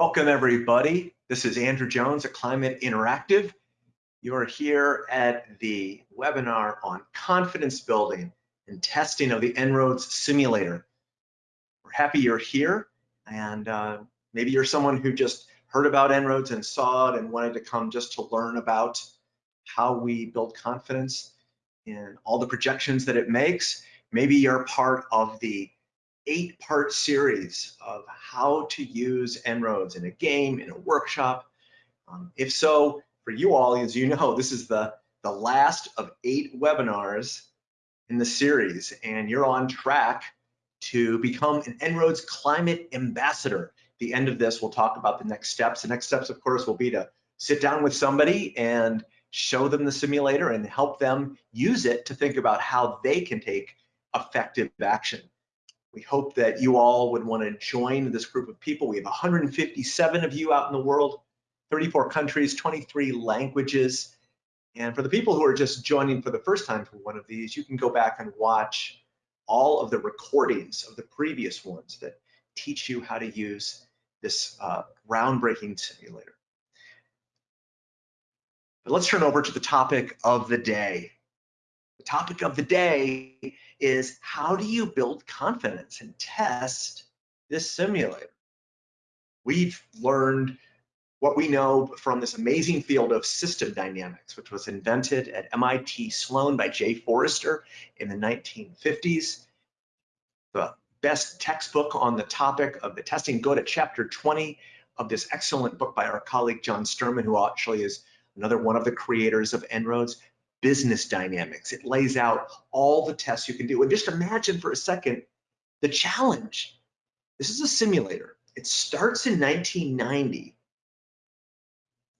Welcome everybody. This is Andrew Jones at Climate Interactive. You're here at the webinar on confidence building and testing of the En-ROADS simulator. We're happy you're here and uh, maybe you're someone who just heard about En-ROADS and saw it and wanted to come just to learn about how we build confidence in all the projections that it makes. Maybe you're part of the eight part series of how to use En-ROADS in a game, in a workshop. Um, if so, for you all, as you know, this is the, the last of eight webinars in the series, and you're on track to become an En-ROADS climate ambassador. At the end of this, we'll talk about the next steps. The next steps, of course, will be to sit down with somebody and show them the simulator and help them use it to think about how they can take effective action. We hope that you all would want to join this group of people. We have 157 of you out in the world, 34 countries, 23 languages. And for the people who are just joining for the first time for one of these, you can go back and watch all of the recordings of the previous ones that teach you how to use this uh, groundbreaking simulator. But let's turn over to the topic of the day. The topic of the day is how do you build confidence and test this simulator? We've learned what we know from this amazing field of system dynamics, which was invented at MIT Sloan by Jay Forrester in the 1950s. The best textbook on the topic of the testing, go to chapter 20 of this excellent book by our colleague John Sterman, who actually is another one of the creators of En-ROADS business dynamics. It lays out all the tests you can do. And just imagine for a second the challenge. This is a simulator. It starts in 1990.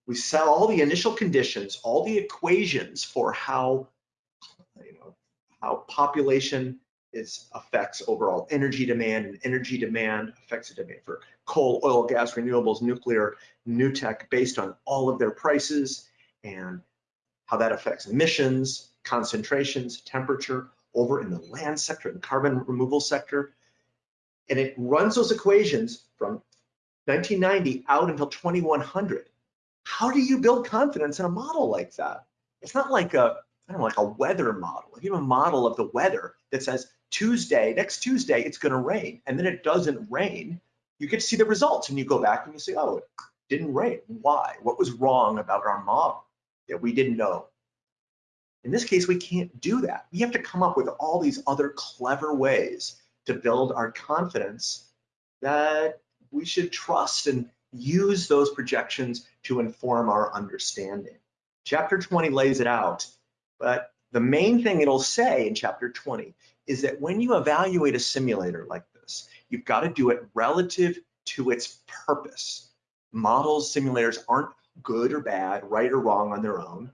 We set all the initial conditions, all the equations for how, you know, how population is affects overall energy demand and energy demand affects the demand for coal, oil, gas, renewables, nuclear, new tech based on all of their prices and how that affects emissions, concentrations, temperature over in the land sector, the carbon removal sector. And it runs those equations from 1990 out until 2100. How do you build confidence in a model like that? It's not like a, I don't know, like a weather model. If you have a model of the weather that says Tuesday, next Tuesday, it's gonna rain, and then it doesn't rain, you get to see the results and you go back and you say, oh, it didn't rain. Why? What was wrong about our model? That we didn't know. In this case, we can't do that. We have to come up with all these other clever ways to build our confidence that we should trust and use those projections to inform our understanding. Chapter 20 lays it out, but the main thing it'll say in chapter 20 is that when you evaluate a simulator like this, you've got to do it relative to its purpose. Models, simulators aren't good or bad, right or wrong on their own.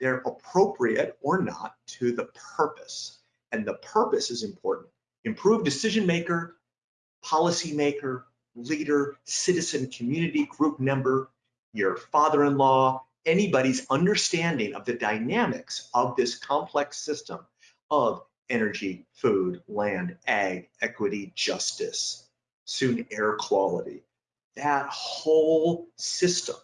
They're appropriate or not to the purpose. And the purpose is important. Improve decision maker, policy maker, leader, citizen, community, group member, your father-in-law, anybody's understanding of the dynamics of this complex system of energy, food, land, ag, equity, justice, soon air quality. That whole system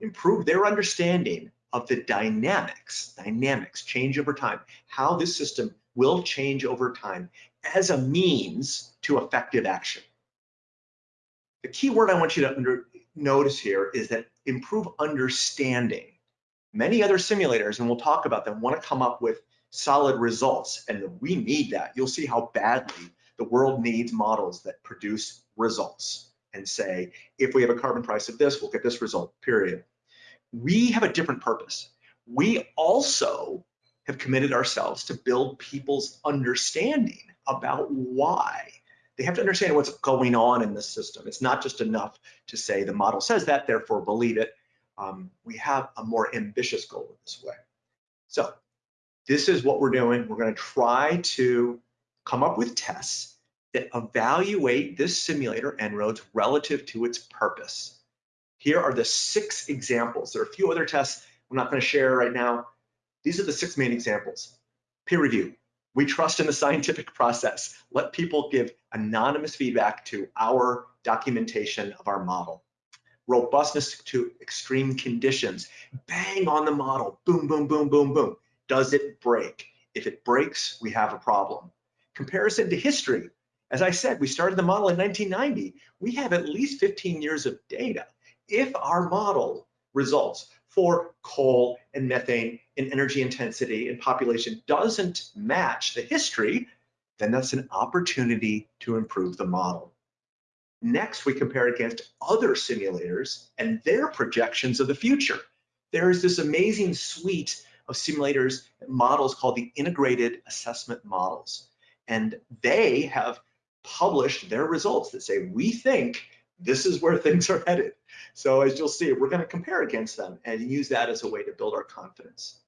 improve their understanding of the dynamics, dynamics change over time, how this system will change over time as a means to effective action. The key word I want you to under, notice here is that improve understanding. Many other simulators, and we'll talk about them, want to come up with solid results, and we need that. You'll see how badly the world needs models that produce results and say, if we have a carbon price of this, we'll get this result, period. We have a different purpose. We also have committed ourselves to build people's understanding about why. They have to understand what's going on in the system. It's not just enough to say the model says that, therefore believe it. Um, we have a more ambitious goal in this way. So this is what we're doing. We're going to try to come up with tests evaluate this simulator En-ROADS relative to its purpose. Here are the six examples. There are a few other tests I'm not going to share right now. These are the six main examples. Peer review. We trust in the scientific process. Let people give anonymous feedback to our documentation of our model. Robustness to extreme conditions. Bang on the model. Boom, boom, boom, boom, boom. Does it break? If it breaks, we have a problem. Comparison to history. As I said, we started the model in 1990. We have at least 15 years of data. If our model results for coal and methane and energy intensity and population doesn't match the history, then that's an opportunity to improve the model. Next, we compare against other simulators and their projections of the future. There is this amazing suite of simulators models called the integrated assessment models. And they have published their results that say, we think this is where things are headed. So as you'll see, we're gonna compare against them and use that as a way to build our confidence.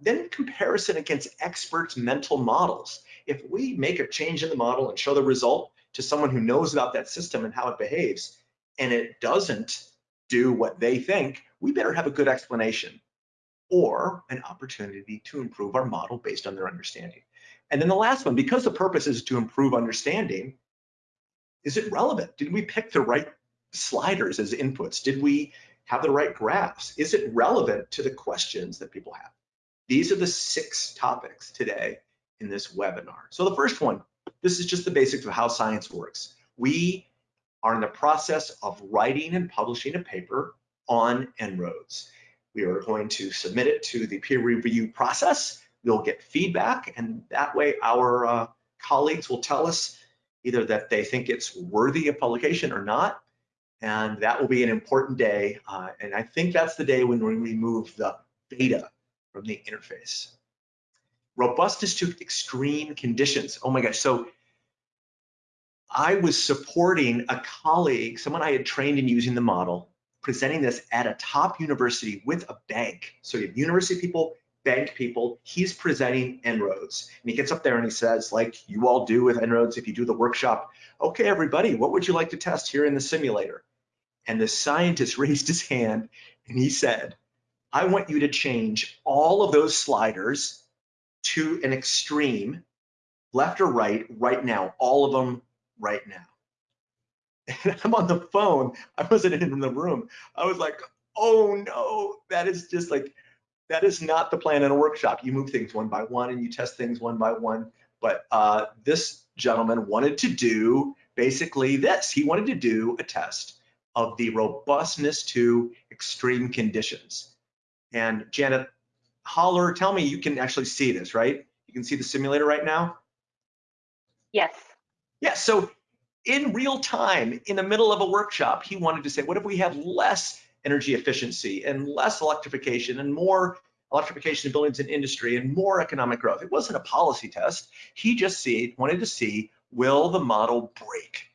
Then comparison against experts' mental models. If we make a change in the model and show the result to someone who knows about that system and how it behaves, and it doesn't do what they think, we better have a good explanation or an opportunity to improve our model based on their understanding. And then the last one, because the purpose is to improve understanding, is it relevant? Did we pick the right sliders as inputs? Did we have the right graphs? Is it relevant to the questions that people have? These are the six topics today in this webinar. So the first one, this is just the basics of how science works. We are in the process of writing and publishing a paper on En-ROADS. We are going to submit it to the peer review process. We'll get feedback and that way our uh, colleagues will tell us either that they think it's worthy of publication or not. And that will be an important day. Uh, and I think that's the day when we remove the beta from the interface. Robustness to extreme conditions. Oh my gosh. So I was supporting a colleague, someone I had trained in using the model, presenting this at a top university with a bank. So you have university people, bank people, he's presenting En-ROADS. And he gets up there and he says, like you all do with En-ROADS, if you do the workshop, okay, everybody, what would you like to test here in the simulator? And the scientist raised his hand and he said, I want you to change all of those sliders to an extreme, left or right, right now, all of them right now. and I'm on the phone. I wasn't in the room. I was like, oh no, that is just like, that is not the plan in a workshop. You move things one by one and you test things one by one. But uh, this gentleman wanted to do basically this. He wanted to do a test of the robustness to extreme conditions. And Janet, holler, tell me you can actually see this, right? You can see the simulator right now? Yes. Yeah, so in real time, in the middle of a workshop, he wanted to say, what if we had less energy efficiency and less electrification and more electrification of buildings and industry and more economic growth? It wasn't a policy test. He just see, wanted to see, will the model break?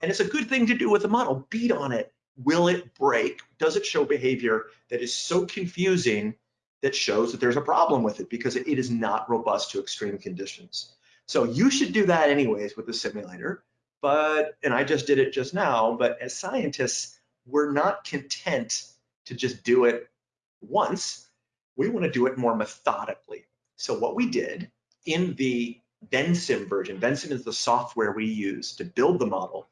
And it's a good thing to do with the model, beat on it. Will it break? Does it show behavior that is so confusing that shows that there's a problem with it because it is not robust to extreme conditions? So you should do that anyways with the simulator but, and I just did it just now, but as scientists, we're not content to just do it once. We want to do it more methodically. So what we did in the Vensim version, Vensim is the software we use to build the model,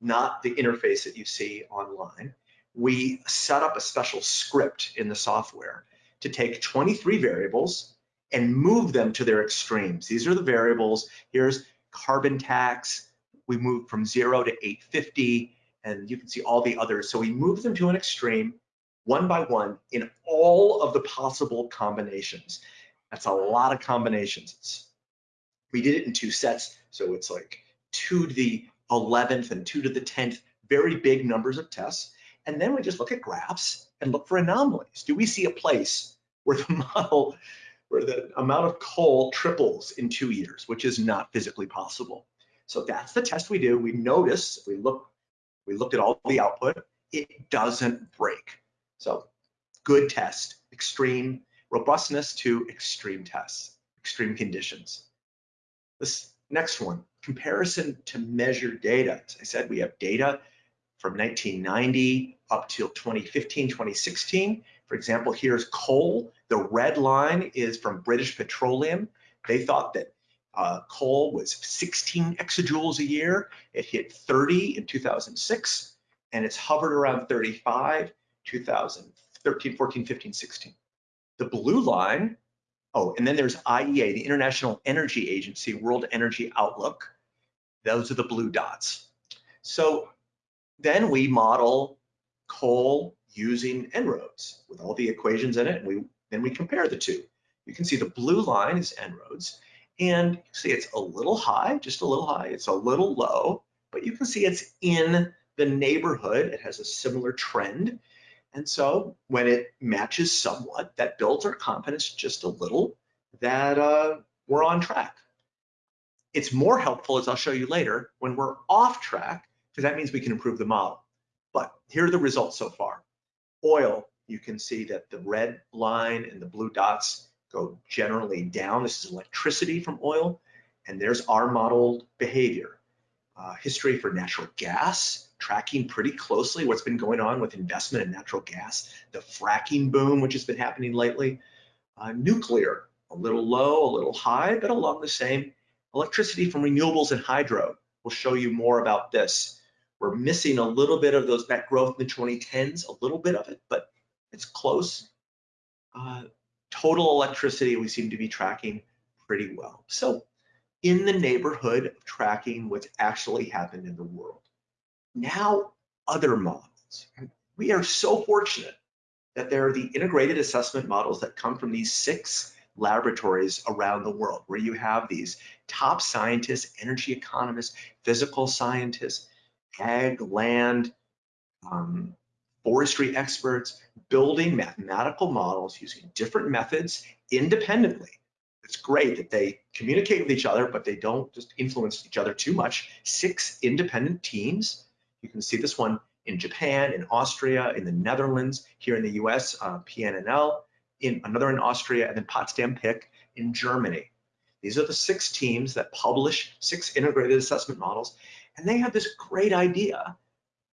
not the interface that you see online. We set up a special script in the software to take 23 variables and move them to their extremes. These are the variables. Here's carbon tax, we moved from zero to 850, and you can see all the others. So we move them to an extreme one by one in all of the possible combinations. That's a lot of combinations. we did it in two sets, so it's like two to the 11th and two to the 10th, very big numbers of tests. And then we just look at graphs and look for anomalies. Do we see a place where the model, where the amount of coal triples in two years, which is not physically possible? So that's the test we do. We notice, we look, we looked at all the output, it doesn't break. So good test, extreme robustness to extreme tests, extreme conditions. This next one, comparison to measured data. As I said, we have data from 1990 up till 2015, 2016. For example, here's coal. The red line is from British Petroleum. They thought that uh, coal was 16 exajoules a year. It hit 30 in 2006, and it's hovered around 35, 2013, 14, 15, 16. The blue line, oh, and then there's IEA, the International Energy Agency, World Energy Outlook. Those are the blue dots. So then we model coal using En-ROADS with all the equations in it, and we then we compare the two. You can see the blue line is En-ROADS, and you see it's a little high, just a little high. It's a little low, but you can see it's in the neighborhood. It has a similar trend. And so when it matches somewhat, that builds our confidence just a little that uh, we're on track. It's more helpful, as I'll show you later, when we're off track, because that means we can improve the model. But here are the results so far. Oil, you can see that the red line and the blue dots go generally down. This is electricity from oil, and there's our modeled behavior. Uh, history for natural gas, tracking pretty closely what's been going on with investment in natural gas, the fracking boom, which has been happening lately. Uh, nuclear, a little low, a little high, but along the same. Electricity from renewables and hydro. We'll show you more about this. We're missing a little bit of those that growth in the 2010s, a little bit of it, but it's close. Uh, total electricity, we seem to be tracking pretty well. So in the neighborhood of tracking what's actually happened in the world. Now, other models. We are so fortunate that there are the integrated assessment models that come from these six laboratories around the world, where you have these top scientists, energy economists, physical scientists, ag, land, um, forestry experts, building mathematical models using different methods independently. It's great that they communicate with each other, but they don't just influence each other too much. Six independent teams. You can see this one in Japan, in Austria, in the Netherlands, here in the US, uh, PNNL, in another in Austria, and then Potsdam PIK in Germany. These are the six teams that publish six integrated assessment models, and they have this great idea.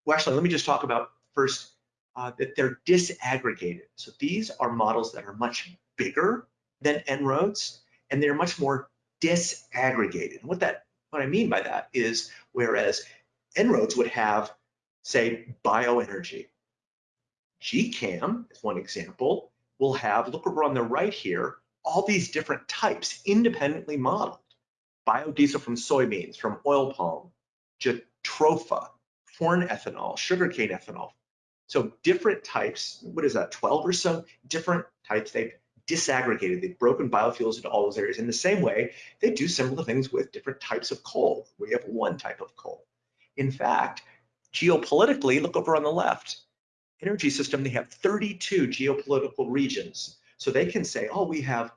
Well, actually, let me just talk about first uh, that they're disaggregated. So these are models that are much bigger than En-ROADS, and they're much more disaggregated. And what that what I mean by that is whereas En-ROADS would have, say, bioenergy. GCAM, is one example, will have, look over on the right here, all these different types independently modeled. Biodiesel from soybeans, from oil palm, jatropha, corn ethanol, sugarcane ethanol, so different types, what is that, 12 or so different types they've disaggregated, they've broken biofuels into all those areas. In the same way, they do similar things with different types of coal. We have one type of coal. In fact, geopolitically, look over on the left, energy system, they have 32 geopolitical regions. So they can say, oh, we have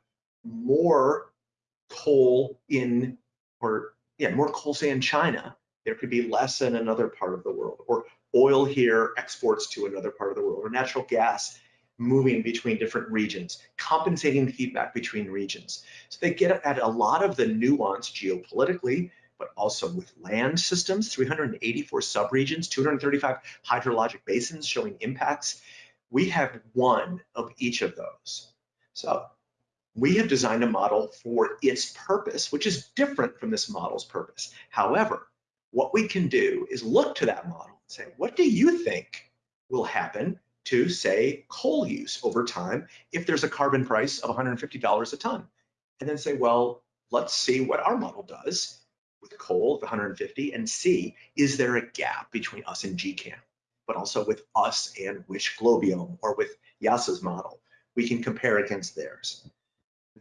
more coal in, or yeah, more coal say in China. There could be less in another part of the world, or oil here exports to another part of the world, or natural gas moving between different regions, compensating feedback between regions. So they get at a lot of the nuance geopolitically, but also with land systems, 384 subregions, 235 hydrologic basins showing impacts. We have one of each of those. So we have designed a model for its purpose, which is different from this model's purpose. However, what we can do is look to that model say, what do you think will happen to say coal use over time if there's a carbon price of $150 a ton? And then say, well, let's see what our model does with coal of 150 and see, is there a gap between us and GCAM, but also with us and Wish GLOBIOM or with IIASA's model. We can compare against theirs.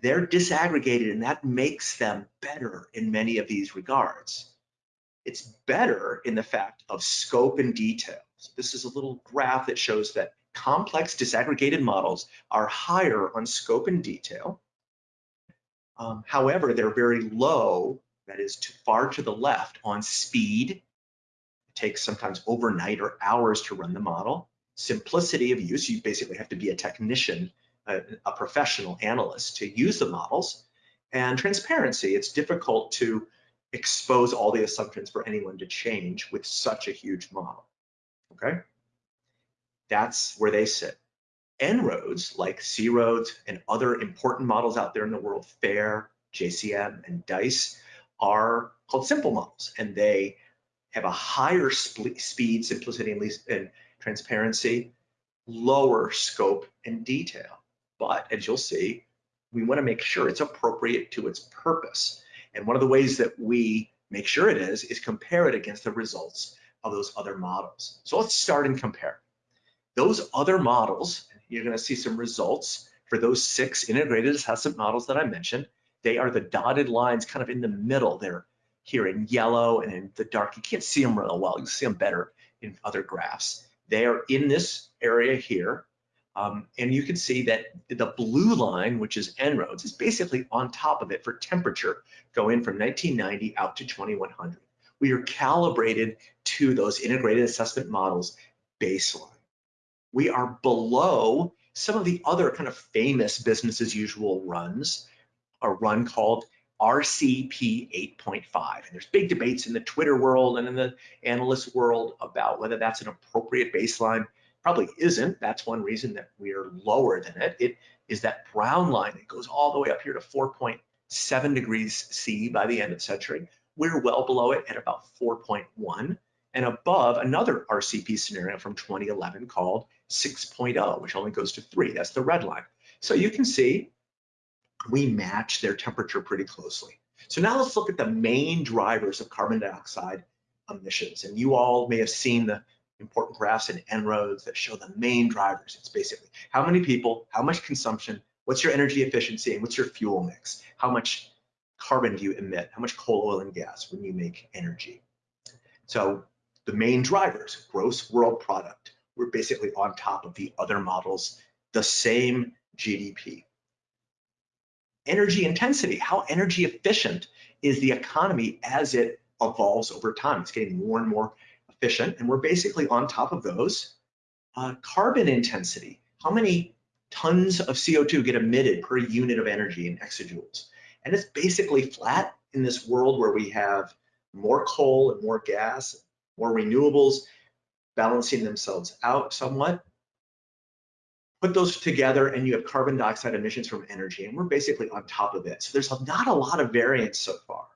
They're disaggregated and that makes them better in many of these regards. It's better in the fact of scope and detail. So this is a little graph that shows that complex disaggregated models are higher on scope and detail. Um, however, they're very low, that is too far to the left on speed. It takes sometimes overnight or hours to run the model. Simplicity of use, you basically have to be a technician, a, a professional analyst to use the models. And transparency, it's difficult to expose all the assumptions for anyone to change with such a huge model, okay? That's where they sit. En-ROADS, like C-ROADS and other important models out there in the world, FAIR, JCM, and DICE are called simple models, and they have a higher speed, simplicity, and, least, and transparency, lower scope and detail. But as you'll see, we want to make sure it's appropriate to its purpose. And one of the ways that we make sure it is, is compare it against the results of those other models. So let's start and compare. Those other models, you're going to see some results for those six integrated assessment models that I mentioned. They are the dotted lines kind of in the middle. They're here in yellow and in the dark. You can't see them real well. You see them better in other graphs. They are in this area here. Um, and you can see that the blue line, which is En-ROADS, is basically on top of it for temperature going from 1990 out to 2100. We are calibrated to those integrated assessment models baseline. We are below some of the other kind of famous business as usual runs, a run called RCP 8.5. And there's big debates in the Twitter world and in the analyst world about whether that's an appropriate baseline. Probably isn't. That's one reason that we're lower than it. It is that brown line that goes all the way up here to 4.7 degrees C by the end of century. We're well below it at about 4.1 and above another RCP scenario from 2011 called 6.0, which only goes to three. That's the red line. So you can see we match their temperature pretty closely. So now let's look at the main drivers of carbon dioxide emissions. And you all may have seen the important graphs in En-ROADS that show the main drivers. It's basically how many people, how much consumption, what's your energy efficiency, and what's your fuel mix? How much carbon do you emit? How much coal, oil, and gas when you make energy? So the main drivers, gross world product, we're basically on top of the other models, the same GDP. Energy intensity, how energy efficient is the economy as it evolves over time? It's getting more and more efficient, and we're basically on top of those. Uh, carbon intensity, how many tons of CO2 get emitted per unit of energy in exajoules? And it's basically flat in this world where we have more coal and more gas, more renewables, balancing themselves out somewhat. Put those together and you have carbon dioxide emissions from energy, and we're basically on top of it. So there's not a lot of variance so far.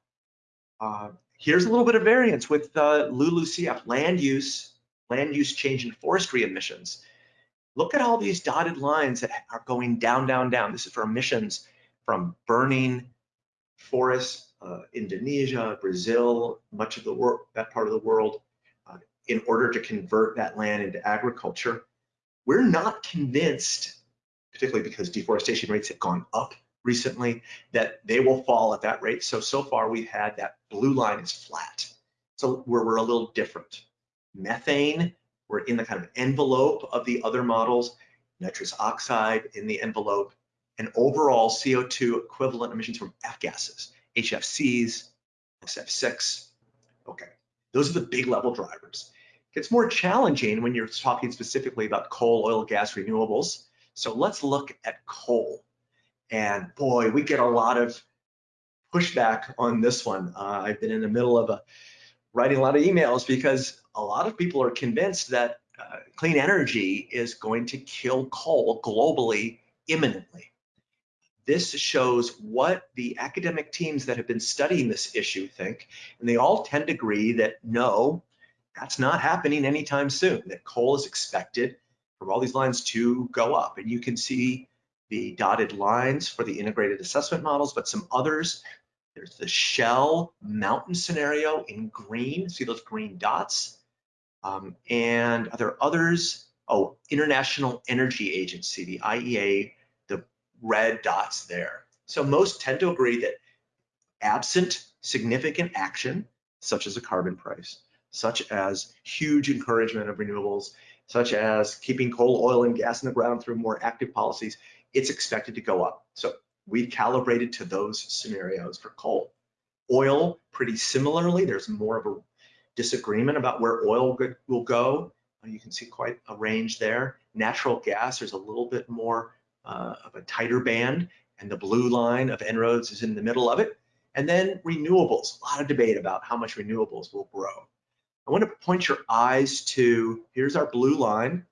Uh, here's a little bit of variance with uh, LULUCF, land use, land use change in forestry emissions. Look at all these dotted lines that are going down, down, down. This is for emissions from burning forests, uh, Indonesia, Brazil, much of the world, that part of the world, uh, in order to convert that land into agriculture. We're not convinced, particularly because deforestation rates have gone up recently, that they will fall at that rate. So, so far we've had that blue line is flat. So where we're a little different. Methane, we're in the kind of envelope of the other models, nitrous oxide in the envelope, and overall CO2 equivalent emissions from F gases, HFCs, SF6. Okay, those are the big level drivers. It gets more challenging when you're talking specifically about coal, oil, gas, renewables. So let's look at coal. And boy, we get a lot of pushback on this one. Uh, I've been in the middle of a, writing a lot of emails because a lot of people are convinced that uh, clean energy is going to kill coal globally imminently. This shows what the academic teams that have been studying this issue think, and they all tend to agree that no, that's not happening anytime soon, that coal is expected from all these lines to go up. And you can see the dotted lines for the integrated assessment models, but some others. There's the Shell mountain scenario in green. See those green dots? Um, and are there others? Oh, International Energy Agency, the IEA the red dots there. So most tend to agree that absent significant action, such as a carbon price, such as huge encouragement of renewables, such as keeping coal, oil, and gas in the ground through more active policies, it's expected to go up. So we've calibrated to those scenarios for coal. Oil, pretty similarly, there's more of a disagreement about where oil will go. You can see quite a range there. Natural gas, there's a little bit more uh, of a tighter band, and the blue line of En-ROADS is in the middle of it. And then renewables, a lot of debate about how much renewables will grow. I want to point your eyes to, here's our blue line,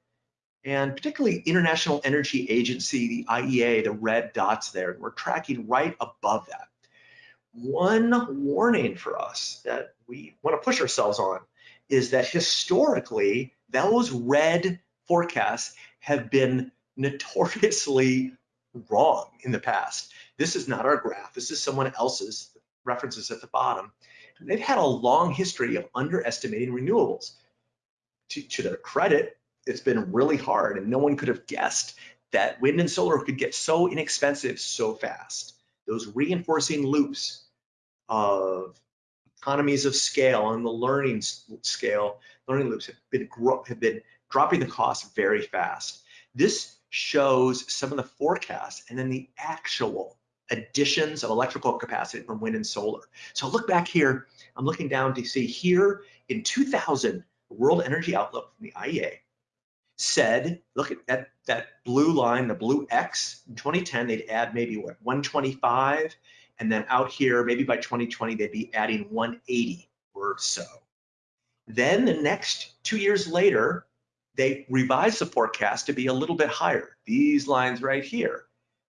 and particularly International Energy Agency, the IEA, the red dots there, we're tracking right above that. one warning for us that we want to push ourselves on is that historically, those red forecasts have been notoriously wrong in the past. This is not our graph. This is someone else's references at the bottom. They've had a long history of underestimating renewables. To, to their credit, it's been really hard and no one could have guessed that wind and solar could get so inexpensive so fast. Those reinforcing loops of economies of scale and the learning scale, learning loops have been, have been dropping the cost very fast. This shows some of the forecasts and then the actual additions of electrical capacity from wind and solar. So look back here, I'm looking down to see here in 2000, the World Energy Outlook from the IEA said, look at that, that blue line, the blue X, in 2010, they'd add maybe what, 125, and then out here, maybe by 2020, they'd be adding 180 or so. Then the next two years later, they revised the forecast to be a little bit higher. These lines right here.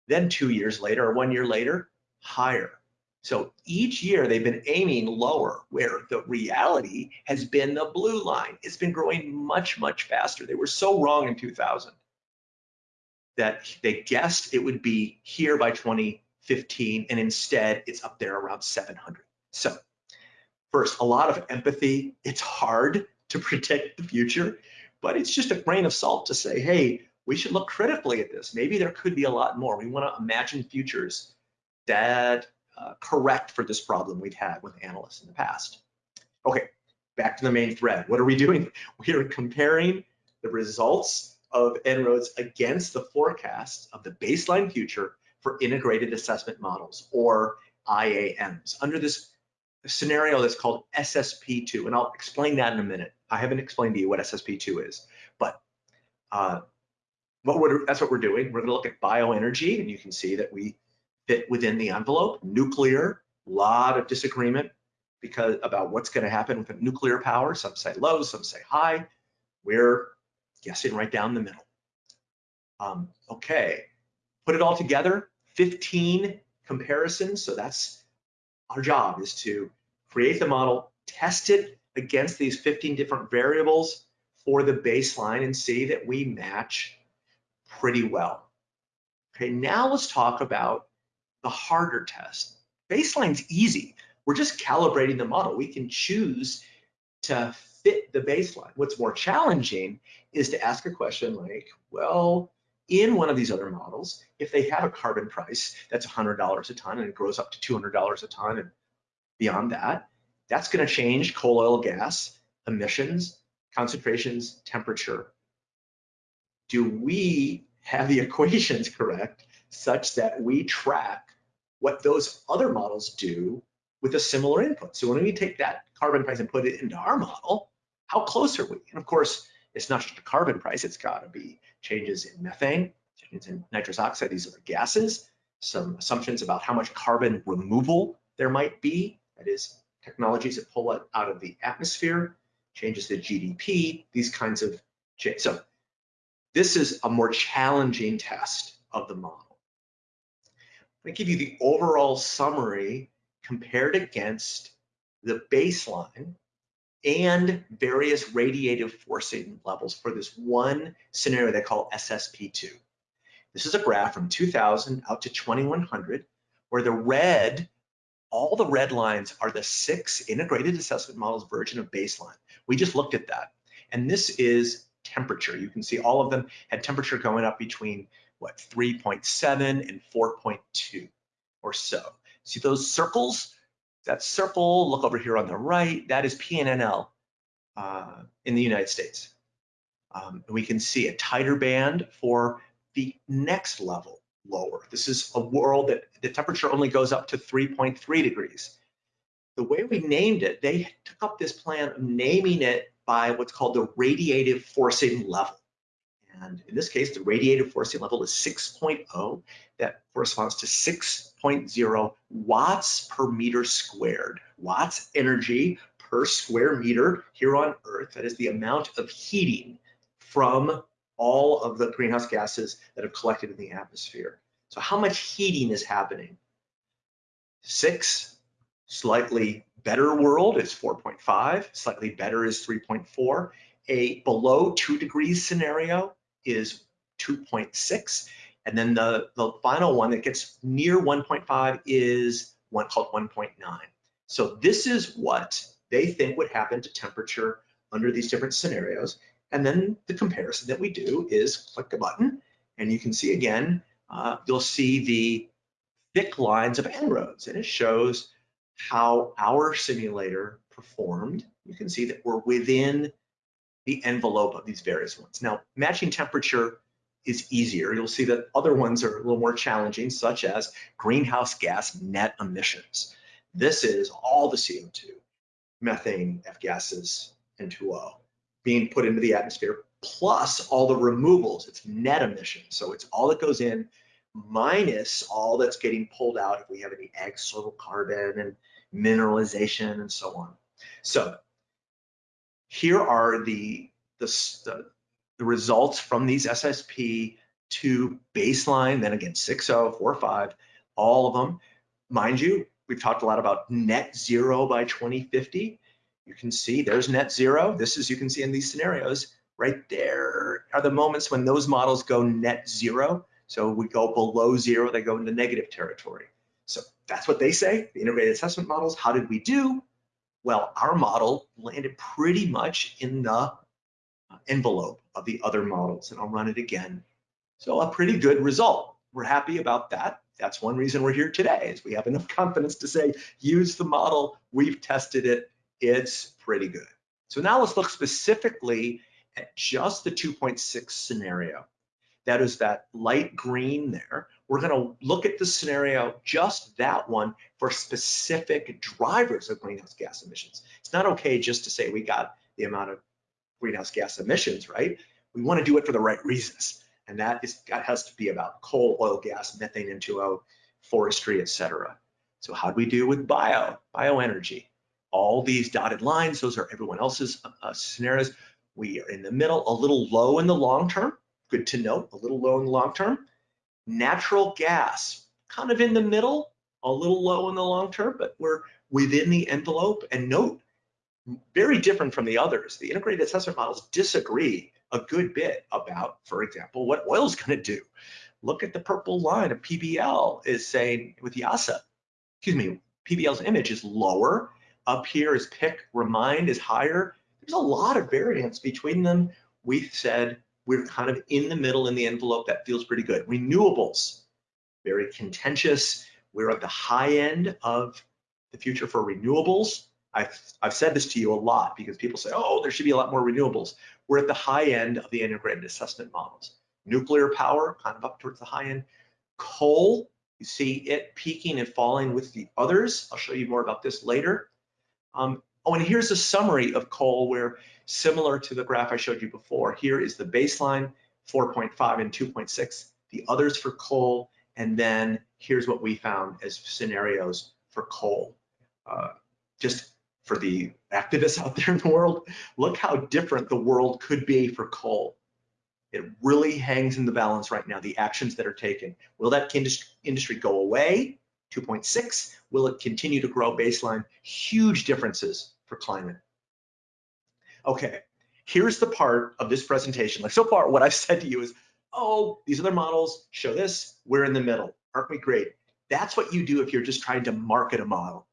Then two years later or one year later, higher. So each year they've been aiming lower where the reality has been the blue line. It's been growing much, much faster. They were so wrong in 2000 that they guessed it would be here by 2015 and instead it's up there around 700. So first, a lot of empathy. It's hard to predict the future, but it's just a grain of salt to say, hey, we should look critically at this. Maybe there could be a lot more. We want to imagine futures that uh, correct for this problem we've had with analysts in the past. Okay, back to the main thread. What are we doing? We are comparing the results of En-ROADS against the forecasts of the baseline future for integrated assessment models or IAMs under this scenario that's called SSP2. And I'll explain that in a minute. I haven't explained to you what SSP2 is, but uh, what that's what we're doing. We're gonna look at bioenergy and you can see that we fit within the envelope. Nuclear, a lot of disagreement because about what's gonna happen with nuclear power. Some say low, some say high. We're guessing right down the middle. Um, okay, put it all together, 15 comparisons. So that's our job is to create the model, test it against these 15 different variables for the baseline and see that we match pretty well. Okay, now let's talk about the harder test. Baseline's easy. We're just calibrating the model. We can choose to fit the baseline. What's more challenging is to ask a question like, well, in one of these other models, if they have a carbon price that's $100 a ton and it grows up to $200 a ton and beyond that, that's going to change coal, oil, gas, emissions, concentrations, temperature. Do we have the equations correct such that we track what those other models do with a similar input? So when we take that carbon price and put it into our model, how close are we? And of course, it's not just a carbon price, it's got to be changes in methane, changes in nitrous oxide, these other gases, some assumptions about how much carbon removal there might be, that is technologies that pull it out of the atmosphere, changes the GDP, these kinds of change. So this is a more challenging test of the model. Going to give you the overall summary compared against the baseline and various radiative forcing levels for this one scenario they call SSP2. This is a graph from 2000 out to 2100 where the red all the red lines are the six integrated assessment models version of baseline. We just looked at that. And this is temperature. You can see all of them had temperature going up between what 3.7 and 4.2 or so. See those circles? That circle, look over here on the right, that is PNNL uh, in the United States. Um, we can see a tighter band for the next level lower. This is a world that the temperature only goes up to 3.3 degrees. The way we named it, they took up this plan of naming it by what's called the radiative forcing level. And in this case, the radiative forcing level is 6.0. That corresponds to 6.0 watts per meter squared. Watts energy per square meter here on Earth. That is the amount of heating from all of the greenhouse gases that have collected in the atmosphere. So how much heating is happening? Six Slightly better world is 4.5, slightly better is 3.4. A below two degrees scenario is 2.6. And then the, the final one that gets near 1.5 is one called 1.9. So this is what they think would happen to temperature under these different scenarios. And then the comparison that we do is click a button and you can see again, uh, you'll see the thick lines of En-ROADS and it shows how our simulator performed. You can see that we're within the envelope of these various ones. Now, matching temperature is easier. You'll see that other ones are a little more challenging, such as greenhouse gas net emissions. This is all the CO2, methane, F gases, N2O being put into the atmosphere, plus all the removals. It's net emissions. So it's all that goes in minus all that's getting pulled out if we have any external carbon and mineralization and so on. So here are the, the, the, results from these SSP to baseline, then again, 6.0, 4.5, all of them. Mind you, we've talked a lot about net zero by 2050. You can see there's net zero. This is, you can see in these scenarios, right there are the moments when those models go net zero. So we go below zero, they go into negative territory. So that's what they say, the integrated assessment models. How did we do? Well, our model landed pretty much in the uh, envelope of the other models, and I'll run it again. So a pretty good result. We're happy about that. That's one reason we're here today, is we have enough confidence to say, use the model, we've tested it, it's pretty good. So now let's look specifically at just the 2.6 scenario. That is that light green there. We're gonna look at the scenario, just that one, for specific drivers of greenhouse gas emissions. It's not okay just to say we got the amount of greenhouse gas emissions, right? We wanna do it for the right reasons. And that is that has to be about coal, oil, gas, methane, N2O, forestry, et cetera. So how do we do with bio, bioenergy? All these dotted lines, those are everyone else's uh, scenarios. We are in the middle, a little low in the long term, good to note, a little low in the long term. Natural gas, kind of in the middle, a little low in the long term, but we're within the envelope. And note, very different from the others. The integrated assessment models disagree a good bit about, for example, what oil is going to do. Look at the purple line of PBL is saying with IIASA, excuse me, PBL's image is lower. Up here is PIK, remind is higher. There's a lot of variance between them. We said we're kind of in the middle in the envelope. That feels pretty good. Renewables, very contentious. We're at the high end of the future for renewables. I've, I've said this to you a lot because people say, oh, there should be a lot more renewables. We're at the high end of the integrated assessment models. Nuclear power, kind of up towards the high end. Coal, you see it peaking and falling with the others. I'll show you more about this later. Um, oh, and here's a summary of coal where similar to the graph I showed you before, here is the baseline 4.5 and 2.6, the others for coal, and then here's what we found as scenarios for coal. Uh, just for the activists out there in the world, look how different the world could be for coal. It really hangs in the balance right now, the actions that are taken. Will that industry go away? 2.6. Will it continue to grow baseline? Huge differences for climate. Okay, here's the part of this presentation. Like so far, what I've said to you is, oh, these other models show this, we're in the middle. Aren't we great? That's what you do if you're just trying to market a model.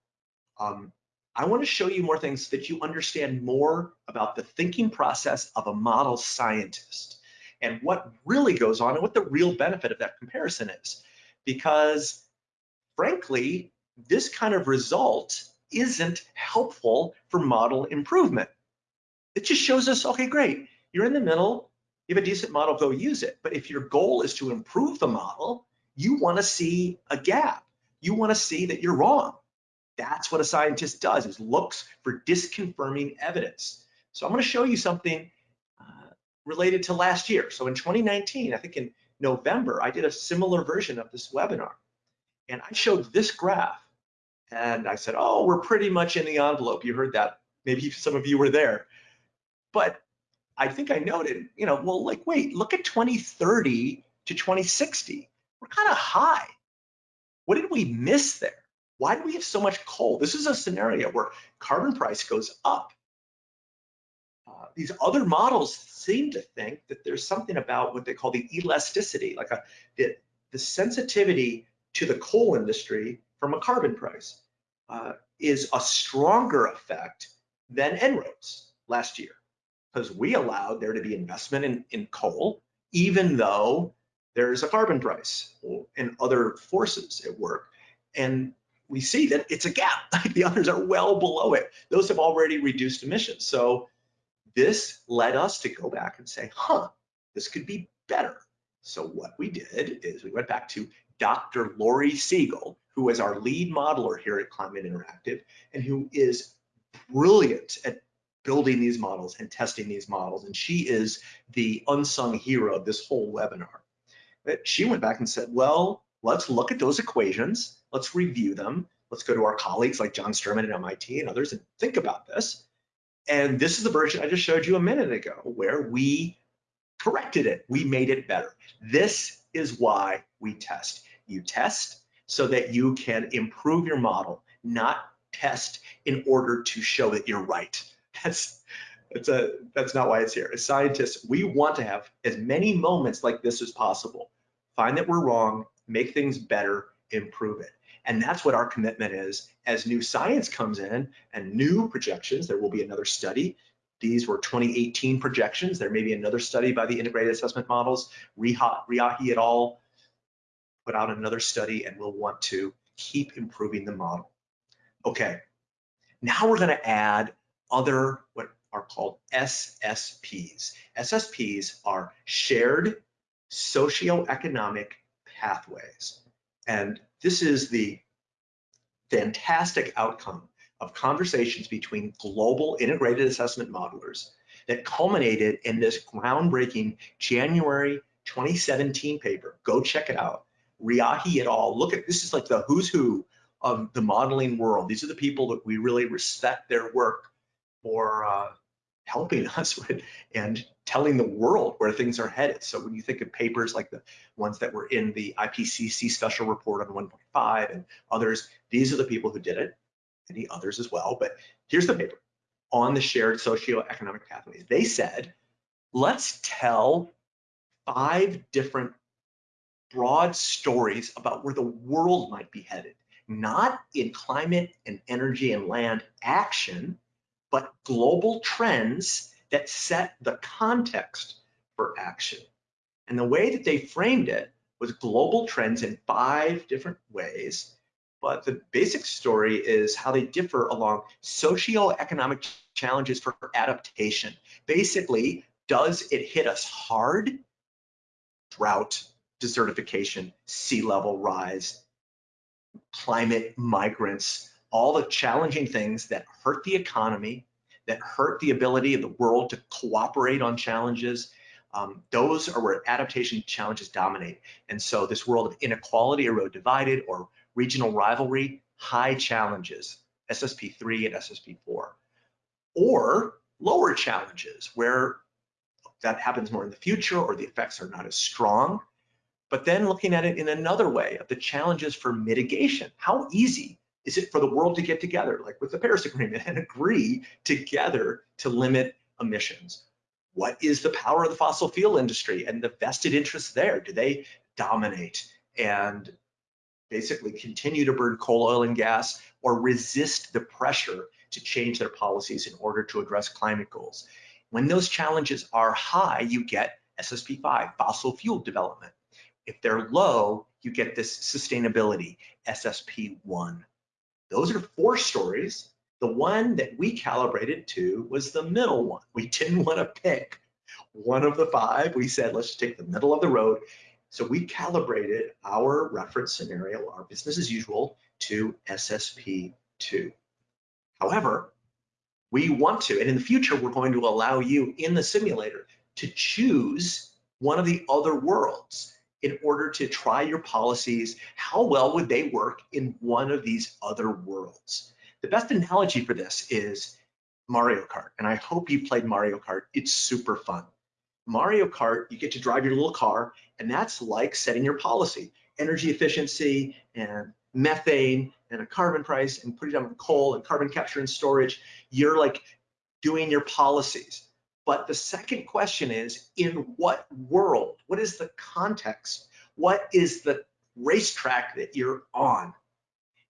Um, I want to show you more things that you understand more about the thinking process of a model scientist and what really goes on and what the real benefit of that comparison is. Because frankly, this kind of result isn't helpful for model improvement. It just shows us, okay, great, you're in the middle, you have a decent model, go use it. But if your goal is to improve the model, you wanna see a gap. You wanna see that you're wrong. That's what a scientist does, is looks for disconfirming evidence. So I'm gonna show you something uh, related to last year. So in 2019, I think in November, I did a similar version of this webinar. And I showed this graph and I said, oh, we're pretty much in the envelope. You heard that. Maybe some of you were there. But I think I noted, you know, well, like, wait, look at 2030 to 2060. We're kind of high. What did we miss there? Why do we have so much coal? This is a scenario where carbon price goes up. Uh, these other models seem to think that there's something about what they call the elasticity, like a, the, the sensitivity to the coal industry from a carbon price uh, is a stronger effect than En-ROADS last year because we allowed there to be investment in, in coal, even though there's a carbon price and other forces at work. And we see that it's a gap. the others are well below it. Those have already reduced emissions. So this led us to go back and say, huh, this could be better. So what we did is we went back to Dr. Lori Siegel, who is our lead modeler here at Climate Interactive and who is brilliant at building these models and testing these models. And she is the unsung hero of this whole webinar. But she went back and said, well, let's look at those equations. Let's review them. Let's go to our colleagues like John Sterman at MIT and others and think about this. And this is the version I just showed you a minute ago where we corrected it. We made it better. This is why we test. You test so that you can improve your model, not test in order to show that you're right. That's that's a that's not why it's here. As scientists, we want to have as many moments like this as possible. Find that we're wrong, make things better, improve it. And that's what our commitment is. As new science comes in and new projections, there will be another study. These were 2018 projections. There may be another study by the integrated assessment models. Riahi et al. Put out another study and we'll want to keep improving the model. Okay, now we're gonna add other what are called SSPs. SSPs are shared socioeconomic pathways. And this is the fantastic outcome of conversations between global integrated assessment modelers that culminated in this groundbreaking January 2017 paper. Go check it out. Riahi et al. Look at this is like the who's who of the modeling world. These are the people that we really respect their work for uh, helping us with, and telling the world where things are headed. So when you think of papers like the ones that were in the IPCC special report on 1.5 and others, these are the people who did it, any others as well. But here's the paper on the shared socioeconomic pathways. They said, let's tell five different broad stories about where the world might be headed, not in climate and energy and land action, but global trends that set the context for action. And the way that they framed it was global trends in five different ways. But the basic story is how they differ along socioeconomic challenges for adaptation. Basically, does it hit us hard? Drought, desertification, sea level rise, climate migrants, all the challenging things that hurt the economy, that hurt the ability of the world to cooperate on challenges. Um, those are where adaptation challenges dominate. And so this world of inequality, erode divided, or regional rivalry, high challenges, SSP3 and SSP4. Or lower challenges where that happens more in the future or the effects are not as strong. But then looking at it in another way of the challenges for mitigation. How easy is it for the world to get together, like with the Paris Agreement, and agree together to limit emissions? What is the power of the fossil fuel industry and the vested interests there? Do they dominate and basically continue to burn coal, oil, and gas or resist the pressure to change their policies in order to address climate goals? When those challenges are high, you get SSP5, fossil fuel development. If they're low, you get this sustainability, SSP1. Those are four stories. The one that we calibrated to was the middle one. We didn't want to pick one of the five. We said, let's take the middle of the road. So we calibrated our reference scenario, our business as usual, to SSP2. However, we want to, and in the future, we're going to allow you in the simulator to choose one of the other worlds in order to try your policies, how well would they work in one of these other worlds? The best analogy for this is Mario Kart, and I hope you've played Mario Kart. It's super fun. Mario Kart, you get to drive your little car, and that's like setting your policy. Energy efficiency and methane and a carbon price and putting on coal and carbon capture and storage, you're like doing your policies. But the second question is, in what world? What is the context? What is the racetrack that you're on?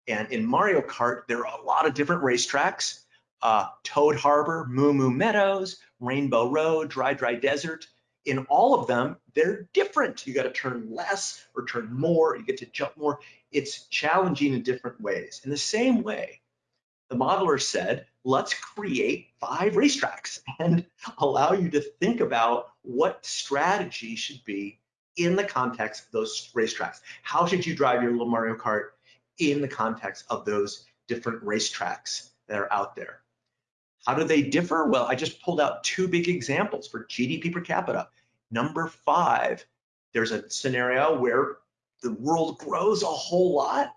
And in Mario Kart, there are a lot of different racetracks. Uh, Toad Harbor, Moo Moo Meadows, Rainbow Road, Dry Dry Desert. In all of them, they're different. You got to turn less or turn more. You get to jump more. It's challenging in different ways. In the same way, the modeler said, let's create five racetracks and allow you to think about what strategy should be in the context of those racetracks. How should you drive your little Mario Kart in the context of those different racetracks that are out there? How do they differ? Well, I just pulled out two big examples for GDP per capita. Number five, there's a scenario where the world grows a whole lot.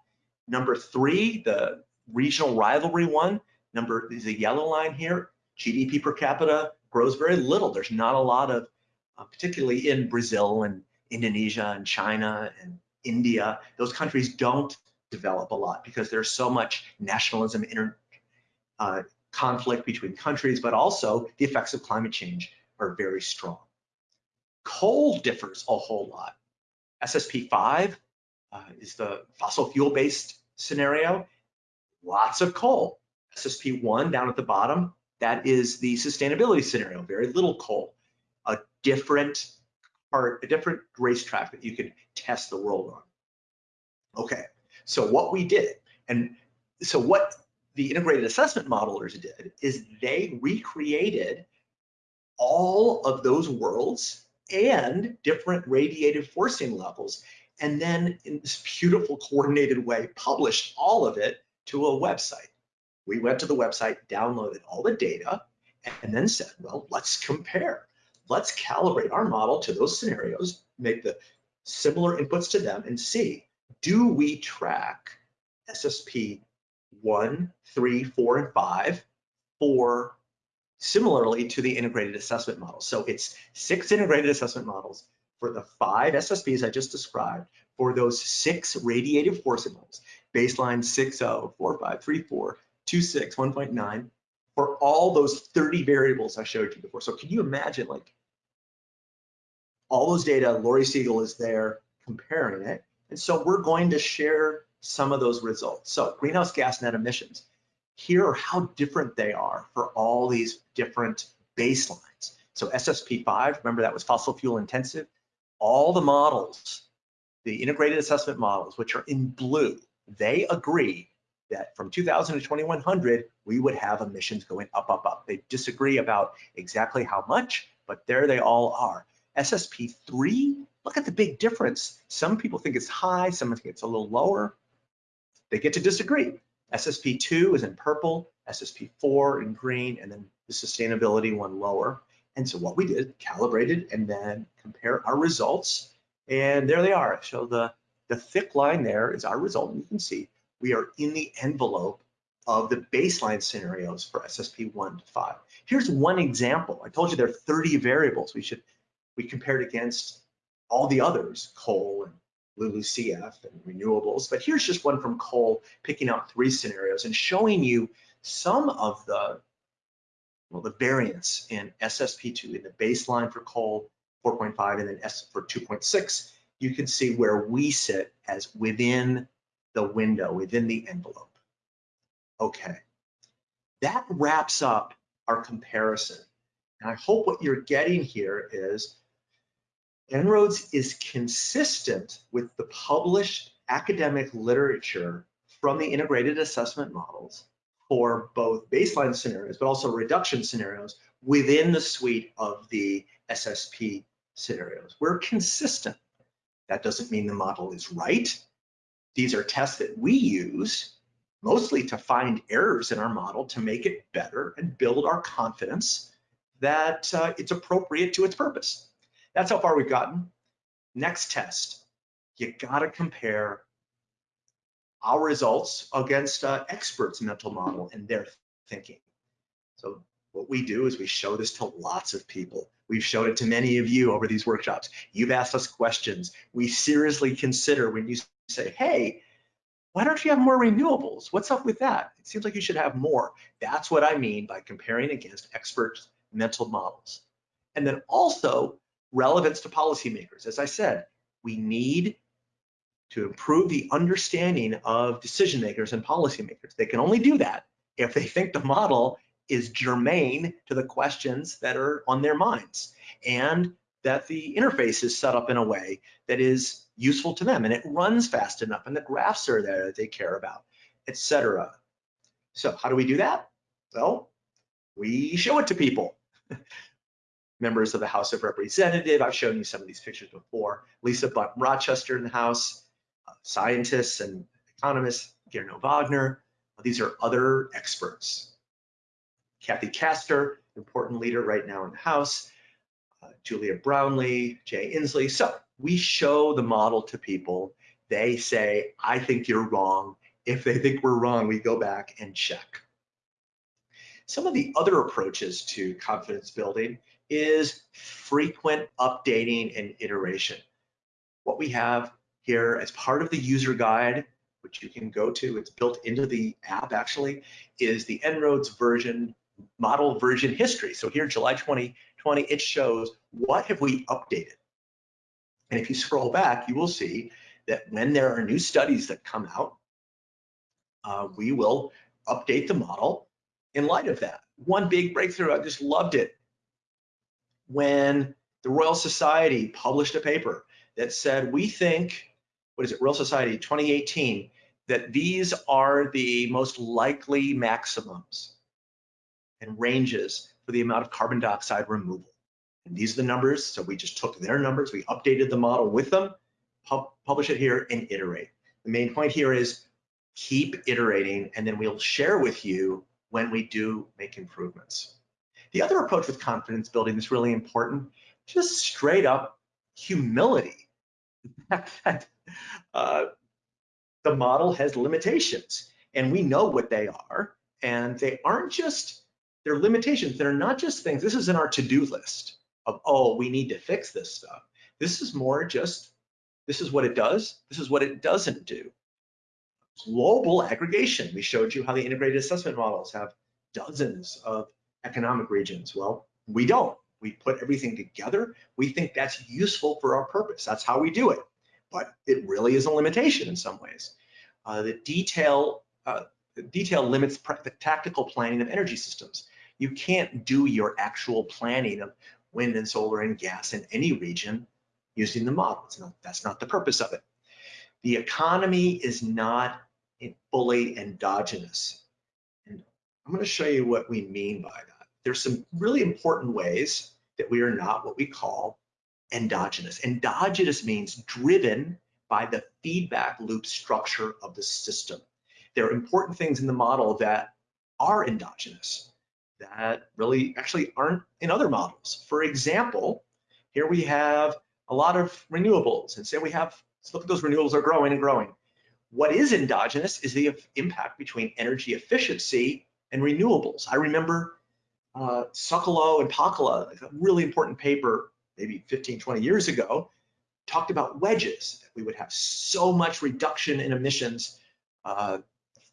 Number three, the regional rivalry one, number is the yellow line here, GDP per capita grows very little. There's not a lot of, uh, particularly in Brazil and Indonesia and China and India, those countries don't develop a lot because there's so much nationalism, inter, uh, conflict between countries, but also the effects of climate change are very strong. Coal differs a whole lot. SSP5 uh, is the fossil fuel based scenario, lots of coal. SSP1 down at the bottom, that is the sustainability scenario, very little coal, a different part, a different racetrack that you can test the world on. Okay, so what we did, and so what the integrated assessment modelers did is they recreated all of those worlds and different radiative forcing levels, and then in this beautiful coordinated way, published all of it to a website. We went to the website, downloaded all the data, and then said, well, let's compare. Let's calibrate our model to those scenarios, make the similar inputs to them and see, do we track SSP 1, 3, 4, and five for similarly to the integrated assessment model. So it's six integrated assessment models for the five SSPs I just described for those six radiative forcing levels, baseline 6.0, 4.5, 3.4, 2.6, 1.9, for all those 30 variables I showed you before. So can you imagine like all those data, Lori Siegel is there comparing it. And so we're going to share some of those results. So greenhouse gas net emissions here are how different they are for all these different baselines. So SSP5, remember that was fossil fuel intensive. All the models, the integrated assessment models, which are in blue, they agree that from 2000 to 2100, we would have emissions going up, up, up. They disagree about exactly how much, but there they all are. SSP3, look at the big difference. Some people think it's high, some think it's a little lower. They get to disagree. SSP2 is in purple, SSP4 in green, and then the sustainability one lower. And so what we did, calibrated and then compare our results. And there they are. So the, the thick line there is our result. And you can see we are in the envelope of the baseline scenarios for SSP 1 to 5. Here's one example. I told you there are 30 variables. We should we compared against all the others, coal and LULUCF and renewables. But here's just one from coal, picking out three scenarios and showing you some of the, well, the variance in SSP2 in the baseline for coal 4.5 and then S for 2.6. You can see where we sit as within the window, within the envelope. Okay, that wraps up our comparison. And I hope what you're getting here is En-ROADS is consistent with the published academic literature from the integrated assessment models for both baseline scenarios, but also reduction scenarios within the suite of the SSP scenarios. We're consistent. That doesn't mean the model is right. These are tests that we use mostly to find errors in our model to make it better and build our confidence that uh, it's appropriate to its purpose. That's how far we've gotten. Next test, you gotta compare our results against uh, experts mental model and their thinking. So what we do is we show this to lots of people. We've showed it to many of you over these workshops. You've asked us questions. We seriously consider when you say, hey, why don't you have more renewables? What's up with that? It seems like you should have more. That's what I mean by comparing against experts' mental models. And then also relevance to policymakers. As I said, we need to improve the understanding of decision makers and policymakers. They can only do that if they think the model is germane to the questions that are on their minds and that the interface is set up in a way that is useful to them and it runs fast enough and the graphs are there that they care about, etc. So how do we do that? Well, we show it to people. Members of the House of Representatives, I've shown you some of these pictures before. Lisa Blunt Rochester in the House, uh, scientists and economists, Gernot Wagner. These are other experts. Kathy Castor, important leader right now in the House, uh, Julia Brownley, Jay Inslee. So we show the model to people. They say, I think you're wrong. If they think we're wrong, we go back and check. Some of the other approaches to confidence building is frequent updating and iteration. What we have here as part of the user guide, which you can go to, it's built into the app actually, is the En-ROADS version, model version history. So here, July 2020, it shows what have we updated. And if you scroll back, you will see that when there are new studies that come out, uh, we will update the model in light of that. One big breakthrough, I just loved it, when the Royal Society published a paper that said, we think, what is it, Royal Society 2018, that these are the most likely maximums and ranges for the amount of carbon dioxide removal. And these are the numbers, so we just took their numbers, we updated the model with them, pub publish it here and iterate. The main point here is keep iterating and then we'll share with you when we do make improvements. The other approach with confidence building is really important, just straight up humility. uh, the model has limitations and we know what they are and they aren't just, they're limitations, they're not just things, this is in our to-do list of, oh, we need to fix this stuff. This is more just, this is what it does, this is what it doesn't do. Global aggregation, we showed you how the integrated assessment models have dozens of economic regions. Well, we don't. We put everything together. We think that's useful for our purpose. That's how we do it. But it really is a limitation in some ways. Uh, the detail, uh, detail limits the tactical planning of energy systems. You can't do your actual planning of wind and solar and gas in any region using the model. Not, that's not the purpose of it. The economy is not fully endogenous. And I'm going to show you what we mean by that there's some really important ways that we are not what we call endogenous. Endogenous means driven by the feedback loop structure of the system. There are important things in the model that are endogenous that really actually aren't in other models. For example, here we have a lot of renewables and say we have, let's look at those renewables are growing and growing. What is endogenous is the impact between energy efficiency and renewables. I remember uh, Socolow and Pacala, a really important paper, maybe 15, 20 years ago, talked about wedges, that we would have so much reduction in emissions uh,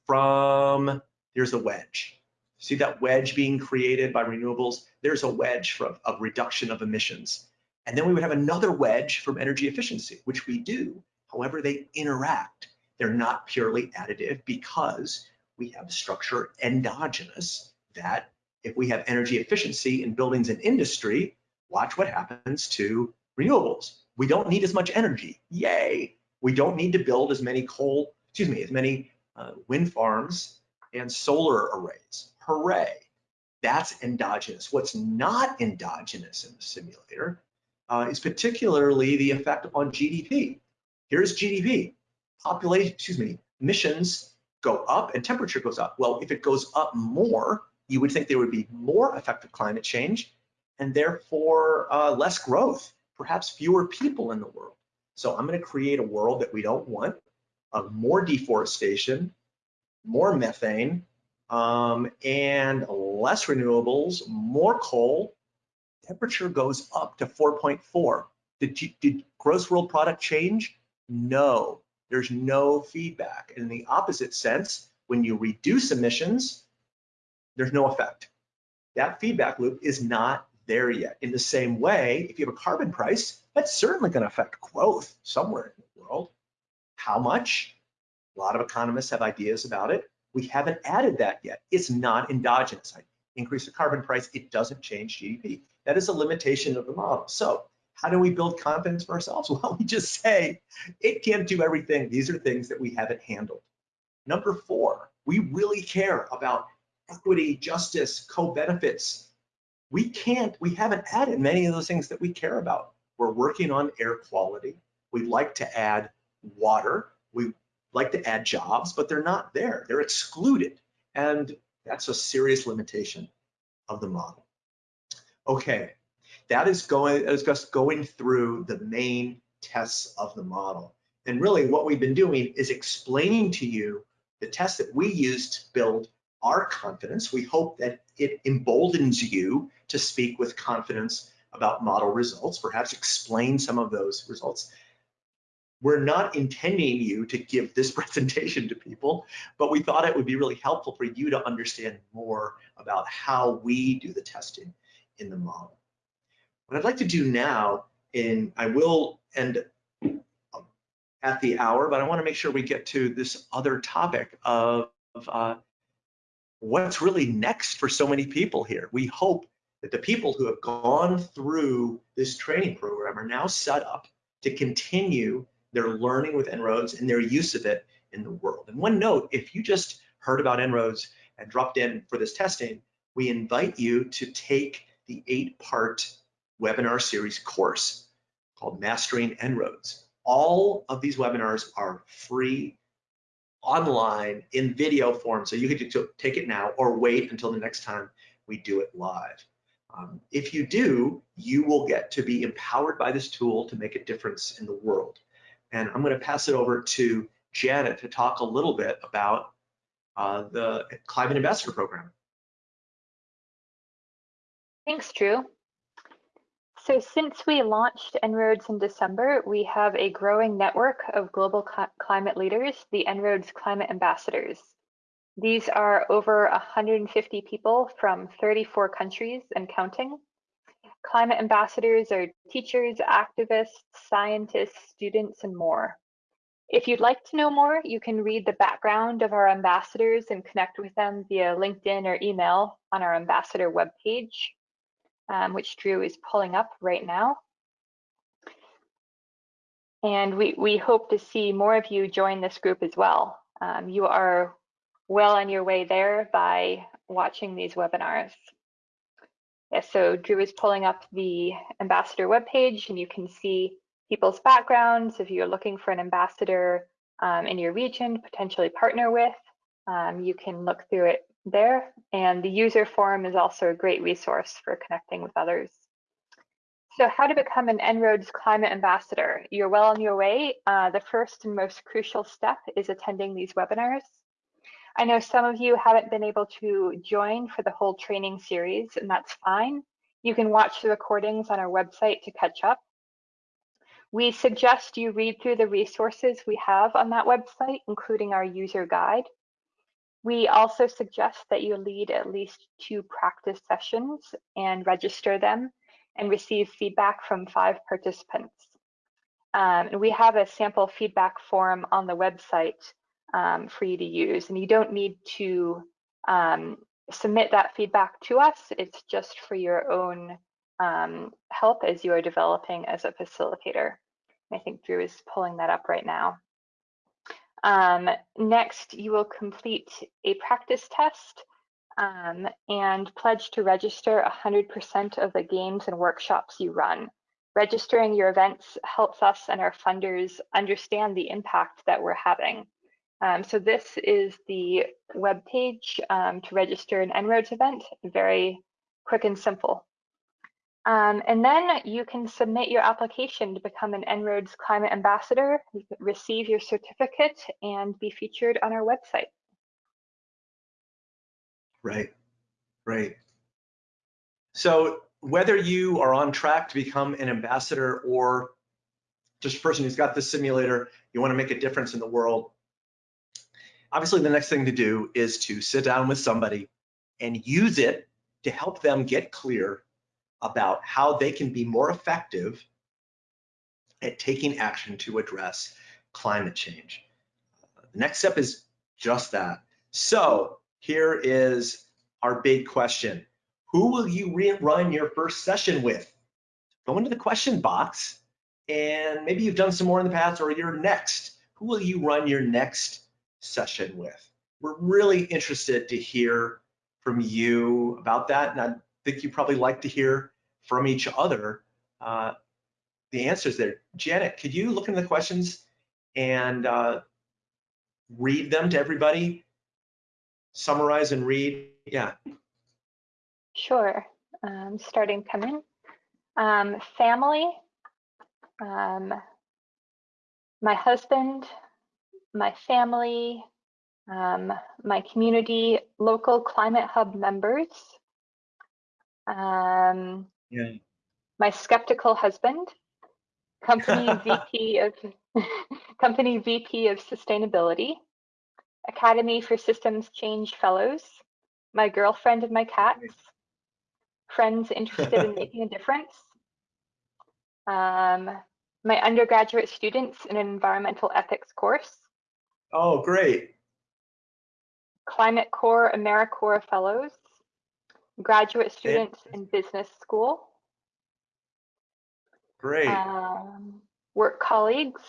from, there's a wedge. See that wedge being created by renewables? There's a wedge from, of reduction of emissions. And then we would have another wedge from energy efficiency, which we do. However, they interact. They're not purely additive because we have structure endogenous that if we have energy efficiency in buildings and industry, watch what happens to renewables. We don't need as much energy. Yay. We don't need to build as many coal, excuse me, as many uh, wind farms and solar arrays. Hooray. That's endogenous. What's not endogenous in the simulator uh, is particularly the effect on GDP. Here's GDP. Population, excuse me, emissions go up and temperature goes up. Well, if it goes up more, you would think there would be more effective climate change and therefore uh, less growth, perhaps fewer people in the world. So I'm going to create a world that we don't want, of more deforestation, more methane, um, and less renewables, more coal. Temperature goes up to 4.4. Did, did gross world product change? No. There's no feedback. In the opposite sense, when you reduce emissions, there's no effect. That feedback loop is not there yet. In the same way, if you have a carbon price, that's certainly going to affect growth somewhere in the world. How much? A lot of economists have ideas about it. We haven't added that yet. It's not endogenous. I increase the carbon price, it doesn't change GDP. That is a limitation of the model. So how do we build confidence for ourselves? Well, we just say it can't do everything. These are things that we haven't handled. Number four, we really care about equity, justice, co-benefits. We can't, we haven't added many of those things that we care about. We're working on air quality. We'd like to add water. We like to add jobs, but they're not there. They're excluded. And that's a serious limitation of the model. Okay, that is going, that is just going through the main tests of the model. And really what we've been doing is explaining to you the tests that we use to build our confidence. We hope that it emboldens you to speak with confidence about model results, perhaps explain some of those results. We're not intending you to give this presentation to people, but we thought it would be really helpful for you to understand more about how we do the testing in the model. What I'd like to do now, and I will end at the hour, but I wanna make sure we get to this other topic of, of uh, what's really next for so many people here. We hope that the people who have gone through this training program are now set up to continue their learning with En-ROADS and their use of it in the world. And one note, if you just heard about En-ROADS and dropped in for this testing, we invite you to take the eight-part webinar series course called Mastering En-ROADS. All of these webinars are free online in video form, so you can take it now or wait until the next time we do it live. Um, if you do, you will get to be empowered by this tool to make a difference in the world. And I'm going to pass it over to Janet to talk a little bit about uh, the Climate Ambassador Program. Thanks, Drew. So since we launched En-ROADS in December, we have a growing network of global climate leaders, the En-ROADS Climate Ambassadors. These are over 150 people from 34 countries and counting. Climate ambassadors are teachers, activists, scientists, students, and more. If you'd like to know more, you can read the background of our ambassadors and connect with them via LinkedIn or email on our ambassador webpage um, which Drew is pulling up right now. And we, we hope to see more of you join this group as well. Um, you are well on your way there by watching these webinars. Yeah, so Drew is pulling up the ambassador webpage and you can see people's backgrounds. If you're looking for an ambassador um, in your region potentially partner with, um, you can look through it there. And the user forum is also a great resource for connecting with others. So how to become an En-ROADS climate ambassador. You're well on your way. Uh, the first and most crucial step is attending these webinars. I know some of you haven't been able to join for the whole training series, and that's fine. You can watch the recordings on our website to catch up. We suggest you read through the resources we have on that website, including our user guide. We also suggest that you lead at least two practice sessions and register them and receive feedback from five participants. Um, and we have a sample feedback form on the website um, for you to use, and you don't need to um, submit that feedback to us. It's just for your own um, help as you are developing as a facilitator. I think Drew is pulling that up right now. Um, next, you will complete a practice test um, and pledge to register 100% of the games and workshops you run. Registering your events helps us and our funders understand the impact that we're having. Um, so this is the web page um, to register an En-ROADS event, very quick and simple. Um, and then you can submit your application to become an En-ROADS Climate Ambassador, you can receive your certificate and be featured on our website. Right, right. So whether you are on track to become an ambassador or just a person who's got this simulator, you wanna make a difference in the world, obviously the next thing to do is to sit down with somebody and use it to help them get clear about how they can be more effective at taking action to address climate change. The next step is just that. So here is our big question. Who will you run your first session with? Go into the question box and maybe you've done some more in the past or you're next. Who will you run your next session with? We're really interested to hear from you about that. And I think you probably like to hear from each other uh, the answers there. Janet, could you look into the questions and uh, read them to everybody? Summarize and read, yeah. Sure, um, starting coming. Um, family, um, my husband, my family, um, my community, local climate hub members, um, yeah. my skeptical husband, company VP of company VP of sustainability, Academy for Systems Change Fellows, my girlfriend and my cats, friends interested in making a difference, um, my undergraduate students in an environmental ethics course. Oh, great. Climate Corps AmeriCorps Fellows, graduate students in business school. Great. Um, work colleagues.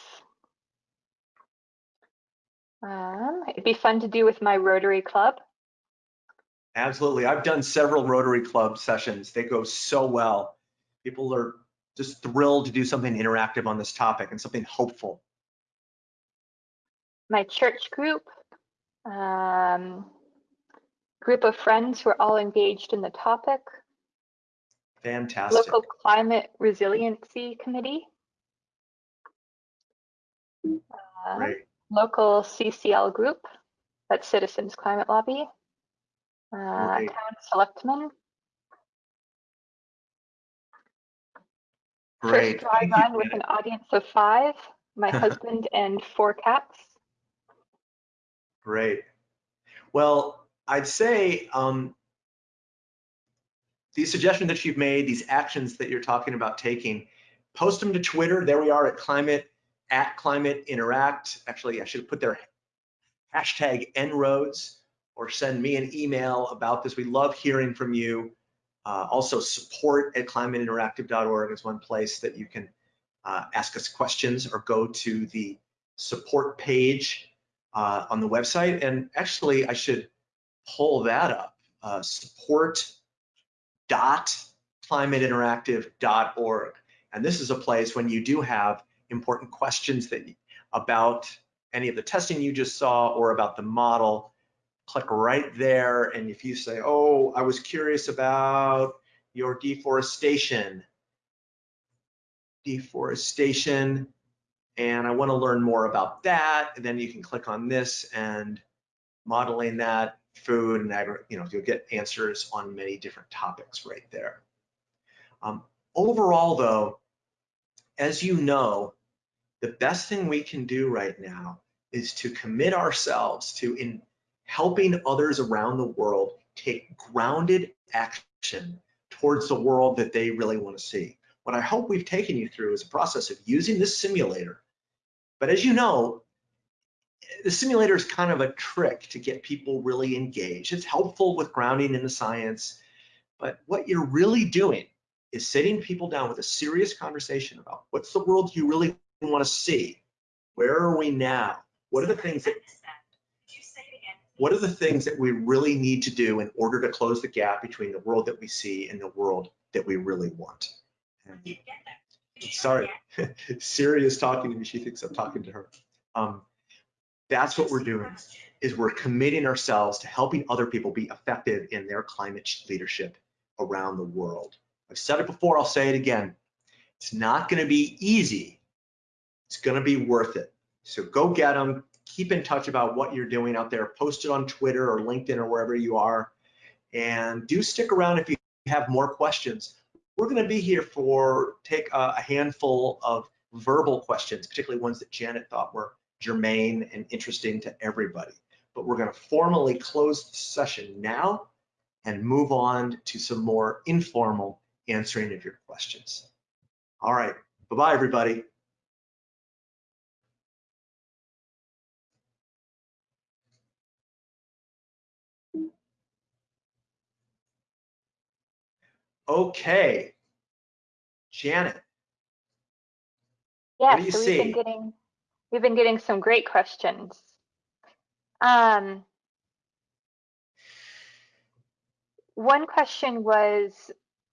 Um, it'd be fun to do with my Rotary Club. Absolutely. I've done several Rotary Club sessions. They go so well. People are just thrilled to do something interactive on this topic and something hopeful. My church group, um, group of friends who are all engaged in the topic. Fantastic. Local Climate Resiliency Committee. Uh. Local CCL group, that's Citizens Climate Lobby. Uh, Great. town selectmen. Great. First you, run with an audience of five, my husband and four cats. Great. Well, I'd say um, these suggestions that you've made, these actions that you're talking about taking, post them to Twitter. There we are at climate, at climate interact. Actually, I should put their hashtag En-ROADS or send me an email about this. We love hearing from you. Uh, also support at climateinteractive.org is one place that you can uh, ask us questions or go to the support page uh, on the website. And actually, I should pull that up. Uh, support dot climateinteractive.org. And this is a place when you do have important questions that about any of the testing you just saw or about the model, click right there. And if you say, oh, I was curious about your deforestation, deforestation, and I wanna learn more about that, And then you can click on this and modeling that, food and agri, you know, you'll get answers on many different topics right there. Um, overall though, as you know, the best thing we can do right now is to commit ourselves to in helping others around the world take grounded action towards the world that they really want to see. What I hope we've taken you through is a process of using this simulator. But as you know, the simulator is kind of a trick to get people really engaged. It's helpful with grounding in the science, but what you're really doing is sitting people down with a serious conversation about what's the world you really want to see? Where are we now? What are the things that what are the things that we really need to do in order to close the gap between the world that we see and the world that we really want? Sorry, Siri is talking to me. She thinks I'm talking to her. Um, that's what we're doing is we're committing ourselves to helping other people be effective in their climate leadership around the world. I've said it before, I'll say it again. It's not gonna be easy. It's gonna be worth it. So go get them, keep in touch about what you're doing out there, post it on Twitter or LinkedIn or wherever you are. And do stick around if you have more questions. We're gonna be here for take a handful of verbal questions, particularly ones that Janet thought were germane and interesting to everybody. But we're gonna formally close the session now and move on to some more informal answering of your questions. All right, bye-bye everybody. Okay, Janet. Yeah, what do you so we've been getting we've been getting some great questions. Um, one question was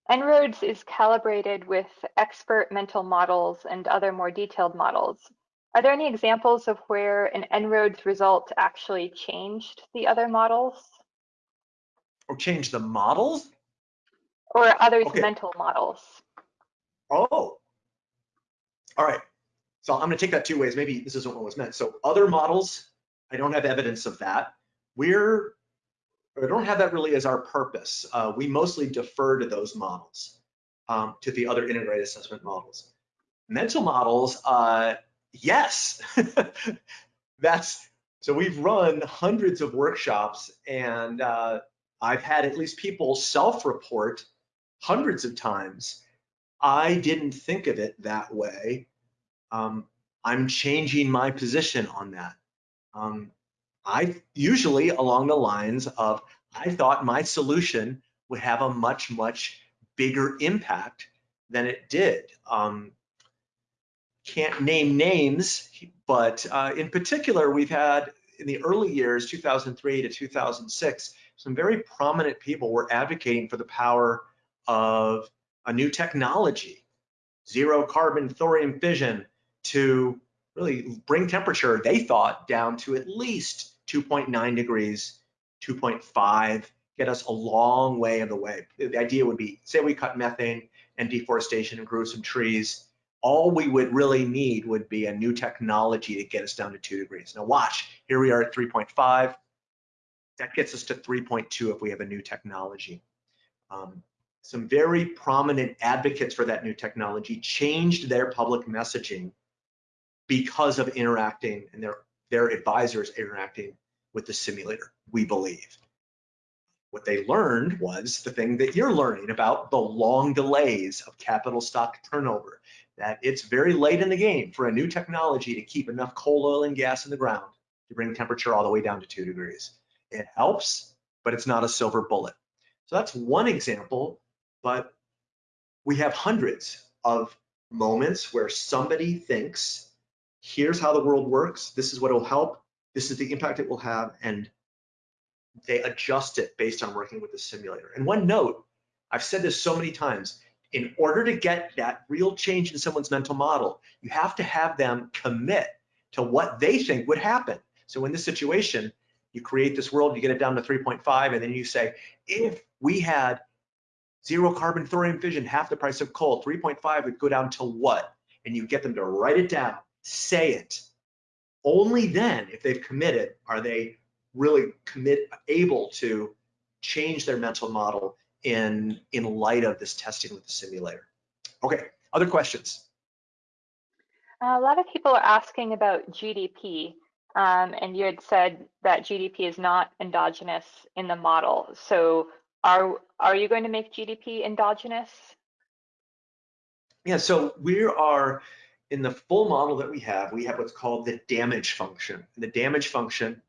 En-ROADS is calibrated with expert mental models and other more detailed models. Are there any examples of where an En-ROADS result actually changed the other models Or changed the models? Or others' Okay. mental models? Oh, all right. So I'm going to take that two ways. Maybe this isn't what was meant. So other models, I don't have evidence of that. We're, I don't have that really as our purpose. Uh, we mostly defer to those models, um, to the other integrated assessment models. Mental models, uh, yes, that's, so we've run hundreds of workshops and uh, I've had at least people self-report hundreds of times I didn't think of it that way. Um, I'm changing my position on that. Um, I usually along the lines of I thought my solution would have a much, much bigger impact than it did. Um, can't name names, but uh, in particular, we've had in the early years, 2003 to 2006, some very prominent people were advocating for the power of a new technology, zero carbon thorium fission, to really bring temperature, they thought, down to at least 2.9 degrees, 2.5, get us a long way of the way. The idea would be, say we cut methane and deforestation and grew some trees, all we would really need would be a new technology to get us down to two degrees. Now watch, here we are at 3.5. That gets us to 3.2 if we have a new technology. Um, some very prominent advocates for that new technology changed their public messaging because of interacting and their, their advisors interacting with the simulator, we believe. What they learned was the thing that you're learning about the long delays of capital stock turnover, that it's very late in the game for a new technology to keep enough coal, oil, and gas in the ground to bring temperature all the way down to two degrees. It helps, but it's not a silver bullet. So that's one example, but we have hundreds of moments where somebody thinks, here's how the world works, this is what will help, this is the impact it will have, and they adjust it based on working with the simulator. And one note, I've said this so many times, in order to get that real change in someone's mental model, you have to have them commit to what they think would happen. So in this situation, you create this world, you get it down to 3.5, and then you say, if we had zero carbon thorium fission, half the price of coal, 3.5 would go down to what? And you get them to write it down, say it. Only then, if they've committed, are they really commit able to change their mental model in in light of this testing with the simulator. Okay, other questions? A lot of people are asking about GDP, um, and you had said that GDP is not endogenous in the model. So are are you going to make GDP endogenous? Yeah, so we are in the full model that we have, we have what's called the damage function. The damage function,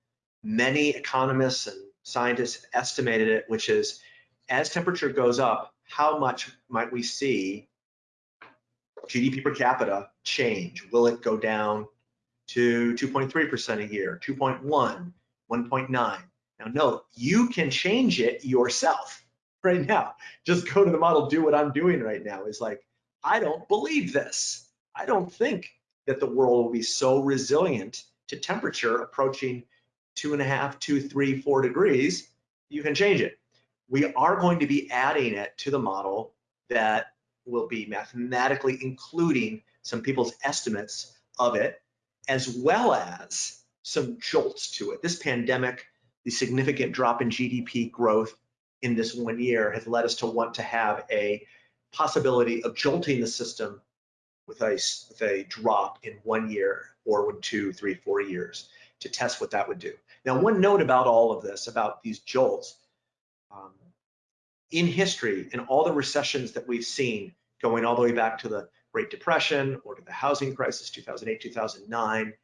many economists and scientists estimated it, which is as temperature goes up, how much might we see GDP per capita change? Will it go down to 2.3% a year, 2.1, 1.9? Now note, you can change it yourself right now. Just go to the model, do what I'm doing right now. Is like, I don't believe this. I don't think that the world will be so resilient to temperature approaching two and a half, two, three, four degrees. You can change it we are going to be adding it to the model that will be mathematically including some people's estimates of it, as well as some jolts to it. This pandemic, the significant drop in GDP growth in this one year has led us to want to have a possibility of jolting the system with a, with a drop in one year or two, three, four years to test what that would do. Now, one note about all of this, about these jolts, um, in history, in all the recessions that we've seen, going all the way back to the Great Depression or to the housing crisis, 2008, 2009,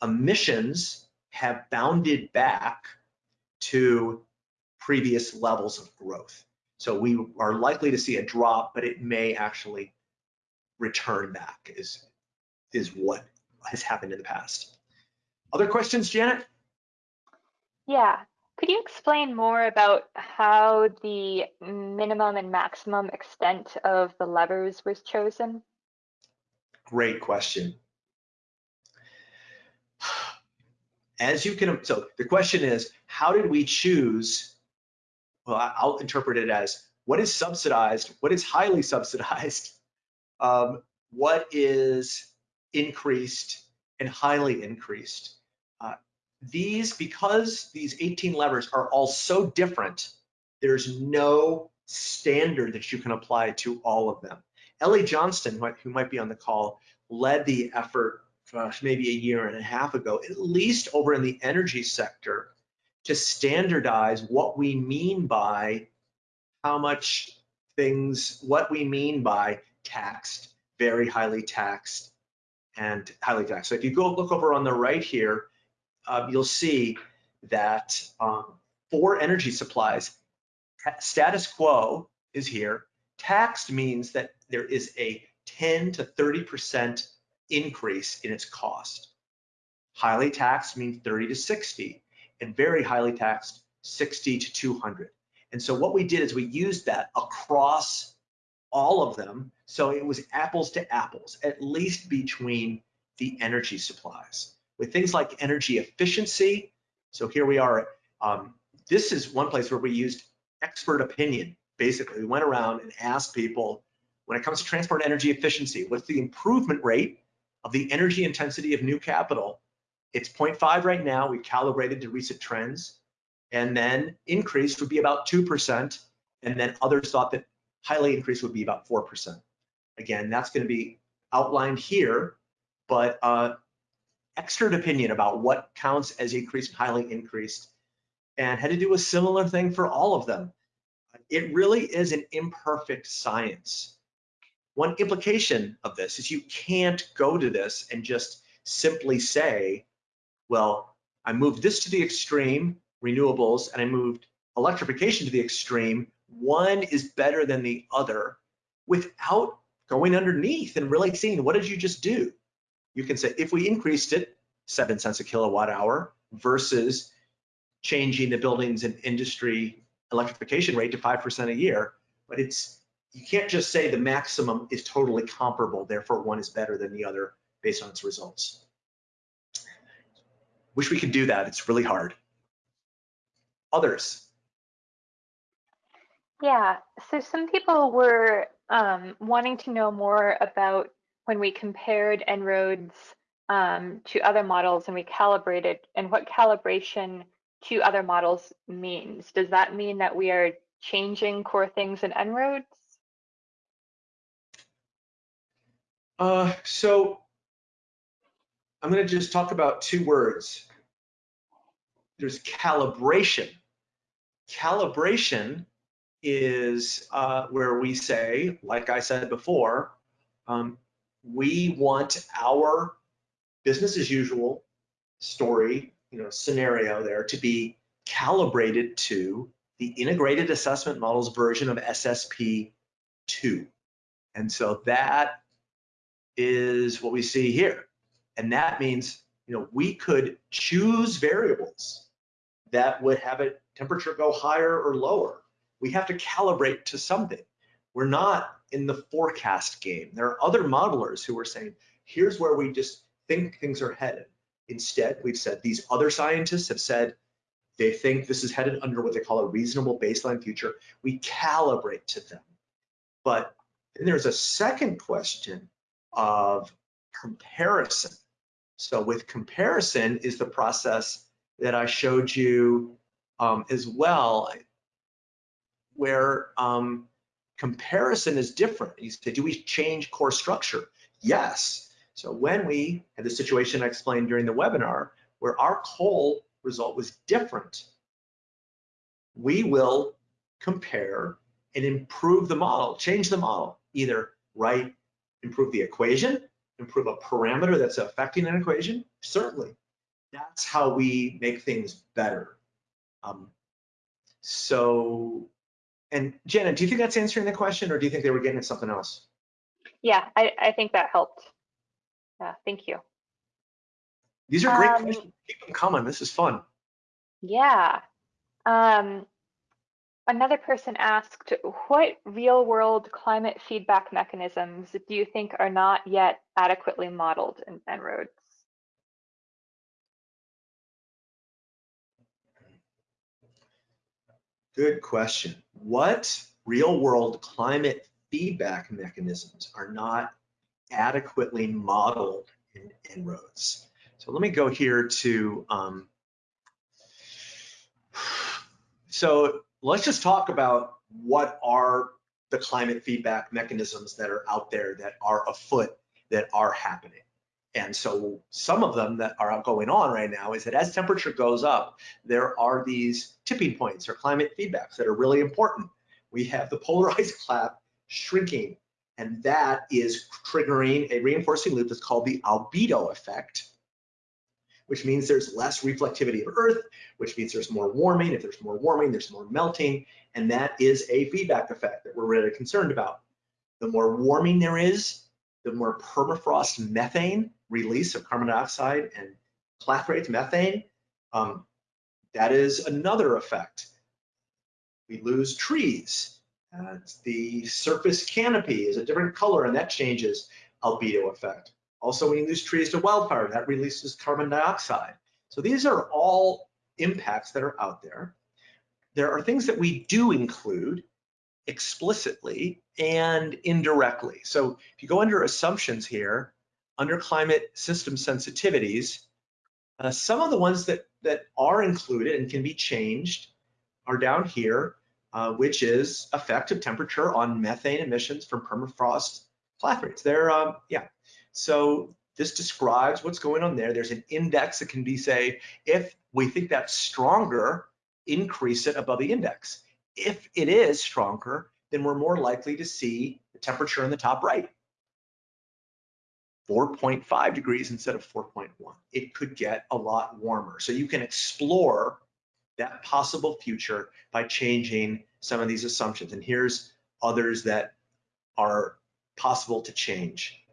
emissions have bounded back to previous levels of growth. So we are likely to see a drop, but it may actually return back is, is what has happened in the past. Other questions, Janet? Yeah. Could you explain more about how the minimum and maximum extent of the levers was chosen? Great question. As you can, so the question is, how did we choose? Well, I'll interpret it as what is subsidized, what is highly subsidized, um, what is increased and highly increased. Uh, these, because these 18 levers are all so different, there's no standard that you can apply to all of them. Ellie Johnston, who might be on the call, led the effort gosh, maybe a year and a half ago, at least over in the energy sector, to standardize what we mean by how much things, what we mean by taxed, very highly taxed, and highly taxed. So if you go look over on the right here, uh, you'll see that um, for energy supplies, status quo is here. Taxed means that there is a 10 to 30% increase in its cost. Highly taxed means 30 to 60, and very highly taxed 60 to 200. And so what we did is we used that across all of them. So it was apples to apples, at least between the energy supplies. With things like energy efficiency, so here we are. Um, this is one place where we used expert opinion. Basically, we went around and asked people, when it comes to transport energy efficiency, what's the improvement rate of the energy intensity of new capital? It's 0.5 right now. We calibrated to recent trends. And then increased would be about 2%. And then others thought that highly increased would be about 4%. Again, that's going to be outlined here, but uh, expert opinion about what counts as increased and highly increased and had to do a similar thing for all of them. It really is an imperfect science. One implication of this is you can't go to this and just simply say, well, I moved this to the extreme, renewables, and I moved electrification to the extreme, one is better than the other without going underneath and really seeing what did you just do? You can say if we increased it seven cents a kilowatt hour versus changing the buildings and industry electrification rate to 5% a year, but it's you can't just say the maximum is totally comparable, therefore one is better than the other based on its results. Wish we could do that, it's really hard. Others, yeah, so some people were um, wanting to know more about when we compared En-ROADS um, to other models and we calibrated and what calibration to other models means. Does that mean that we are changing core things in En-ROADS? Uh, so I'm going to just talk about two words. There's calibration. Calibration is uh, where we say, like I said before, um, we want our business as usual story, you know, scenario there to be calibrated to the integrated assessment models version of SSP 2. And so that is what we see here. And that means, you know, we could choose variables that would have a temperature go higher or lower we have to calibrate to something. We're not in the forecast game. There are other modelers who are saying, here's where we just think things are headed. Instead, we've said these other scientists have said they think this is headed under what they call a reasonable baseline future. We calibrate to them. But then there's a second question of comparison. So with comparison is the process that I showed you um, as well where um, comparison is different. You say, do we change core structure? Yes. So when we had the situation I explained during the webinar where our coal result was different, we will compare and improve the model, change the model, either write, improve the equation, improve a parameter that's affecting an equation, certainly. That's how we make things better. Um, so, and Janet, do you think that's answering the question or do you think they were getting at something else? Yeah, I, I think that helped. Yeah, thank you. These are great Um, questions. Keep them coming. This is fun. Yeah. Um, another person asked, what real world climate feedback mechanisms do you think are not yet adequately modeled in En-ROADS? Good question. What real world climate feedback mechanisms are not adequately modeled in En-ROADS? So let me go here to, um, so let's just talk about what are the climate feedback mechanisms that are out there that are afoot that are happening. And so some of them that are going on right now is that as temperature goes up, there are these tipping points or climate feedbacks that are really important. We have the polarized cloud shrinking, and that is triggering a reinforcing loop that's called the albedo effect, which means there's less reflectivity of Earth, which means there's more warming. If there's more warming, there's more melting, and that is a feedback effect that we're really concerned about. The more warming there is, the more permafrost methane release of carbon dioxide and clathrate methane, um, that is another effect. We lose trees. Uh, the surface canopy is a different color and that changes albedo effect. Also, when you lose trees to wildfire, that releases carbon dioxide. So these are all impacts that are out there. There are things that we do include explicitly and indirectly. So if you go under assumptions here, under climate system sensitivities, uh, some of the ones that, that are included and can be changed are down here, uh, which is effect of temperature on methane emissions from permafrost clathrates. There, um, yeah. So this describes what's going on there. There's an index that can be say, if we think that's stronger, increase it above the index. If it is stronger, then we're more likely to see the temperature in the top right. 4.5 degrees instead of 4.1. It could get a lot warmer. So you can explore that possible future by changing some of these assumptions. And here's others that are possible to change.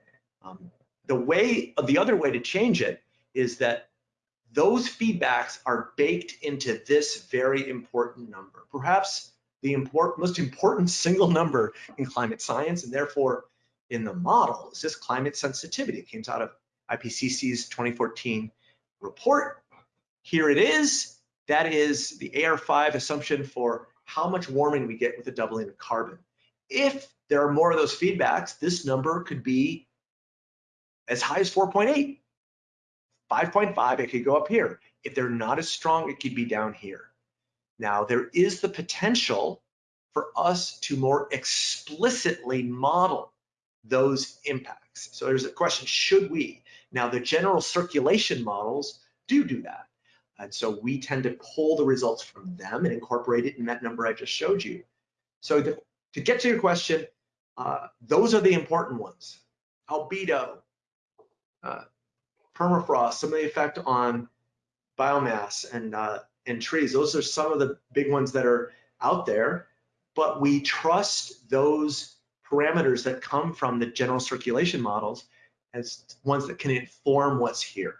Um, the way, the other way to change it is that those feedbacks are baked into this very important number, perhaps the important, most important single number in climate science, and therefore in the model is this climate sensitivity. It came out of IPCC's 2014 report. Here it is. That is the AR5 assumption for how much warming we get with a doubling of carbon. If there are more of those feedbacks, this number could be as high as 4.8. 5.5, it could go up here. If they're not as strong, it could be down here. Now, there is the potential for us to more explicitly model those impacts. So there's a question, should we? Now, the general circulation models do do that. And so we tend to pull the results from them and incorporate it in that number I just showed you. So to, to get to your question, uh, those are the important ones. Albedo, uh, permafrost, some of the effect on biomass and, uh, and trees. Those are some of the big ones that are out there, but we trust those parameters that come from the general circulation models as ones that can inform what's here.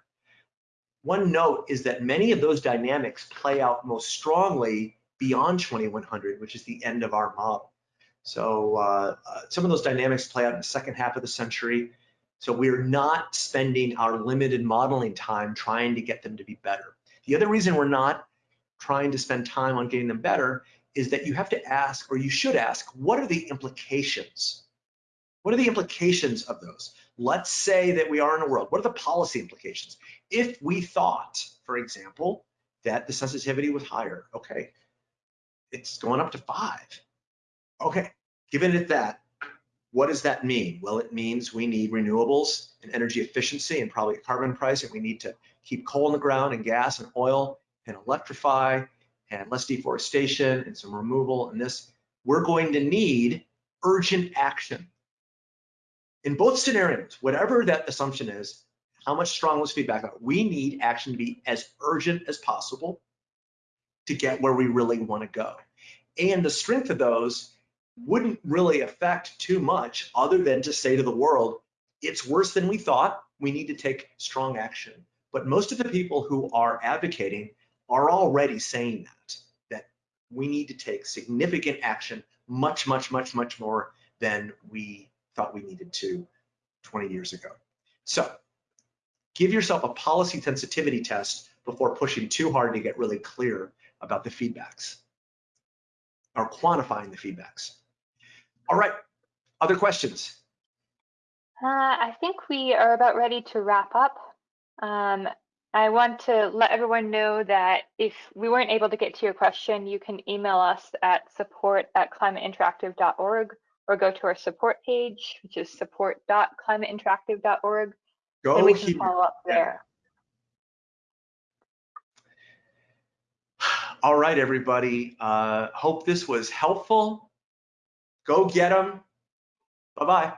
One note is that many of those dynamics play out most strongly beyond 2100, which is the end of our model. So uh, uh, some of those dynamics play out in the second half of the century. So we're not spending our limited modeling time trying to get them to be better. The other reason we're not trying to spend time on getting them better is that you have to ask, or you should ask, what are the implications? What are the implications of those? Let's say that we are in a world, what are the policy implications? If we thought, for example, that the sensitivity was higher, okay, it's going up to five. Okay, given it that, What does that mean? Well, it means we need renewables and energy efficiency and probably a carbon pricing. We need to keep coal in the ground and gas and oil and electrify and less deforestation and some removal and this. We're going to need urgent action. In both scenarios, whatever that assumption is, how much strong was feedback? We need action to be as urgent as possible to get where we really want to go. And the strength of those wouldn't really affect too much other than to say to the world, it's worse than we thought. We need to take strong action. But most of the people who are advocating are already saying that, that we need to take significant action, much, much, much, much more than we thought we needed to 20 years ago. So give yourself a policy sensitivity test before pushing too hard to get really clear about the feedbacks or quantifying the feedbacks. All right, other questions? Uh, I think we are about ready to wrap up. Um, I want to let everyone know that if we weren't able to get to your question, you can email us at support at climateinteractive.org or go to our support page, which is support.climateinteractive.org, Go and we can here. follow up there. All right, everybody. Uh, hope this was helpful. Go get them. Bye-bye.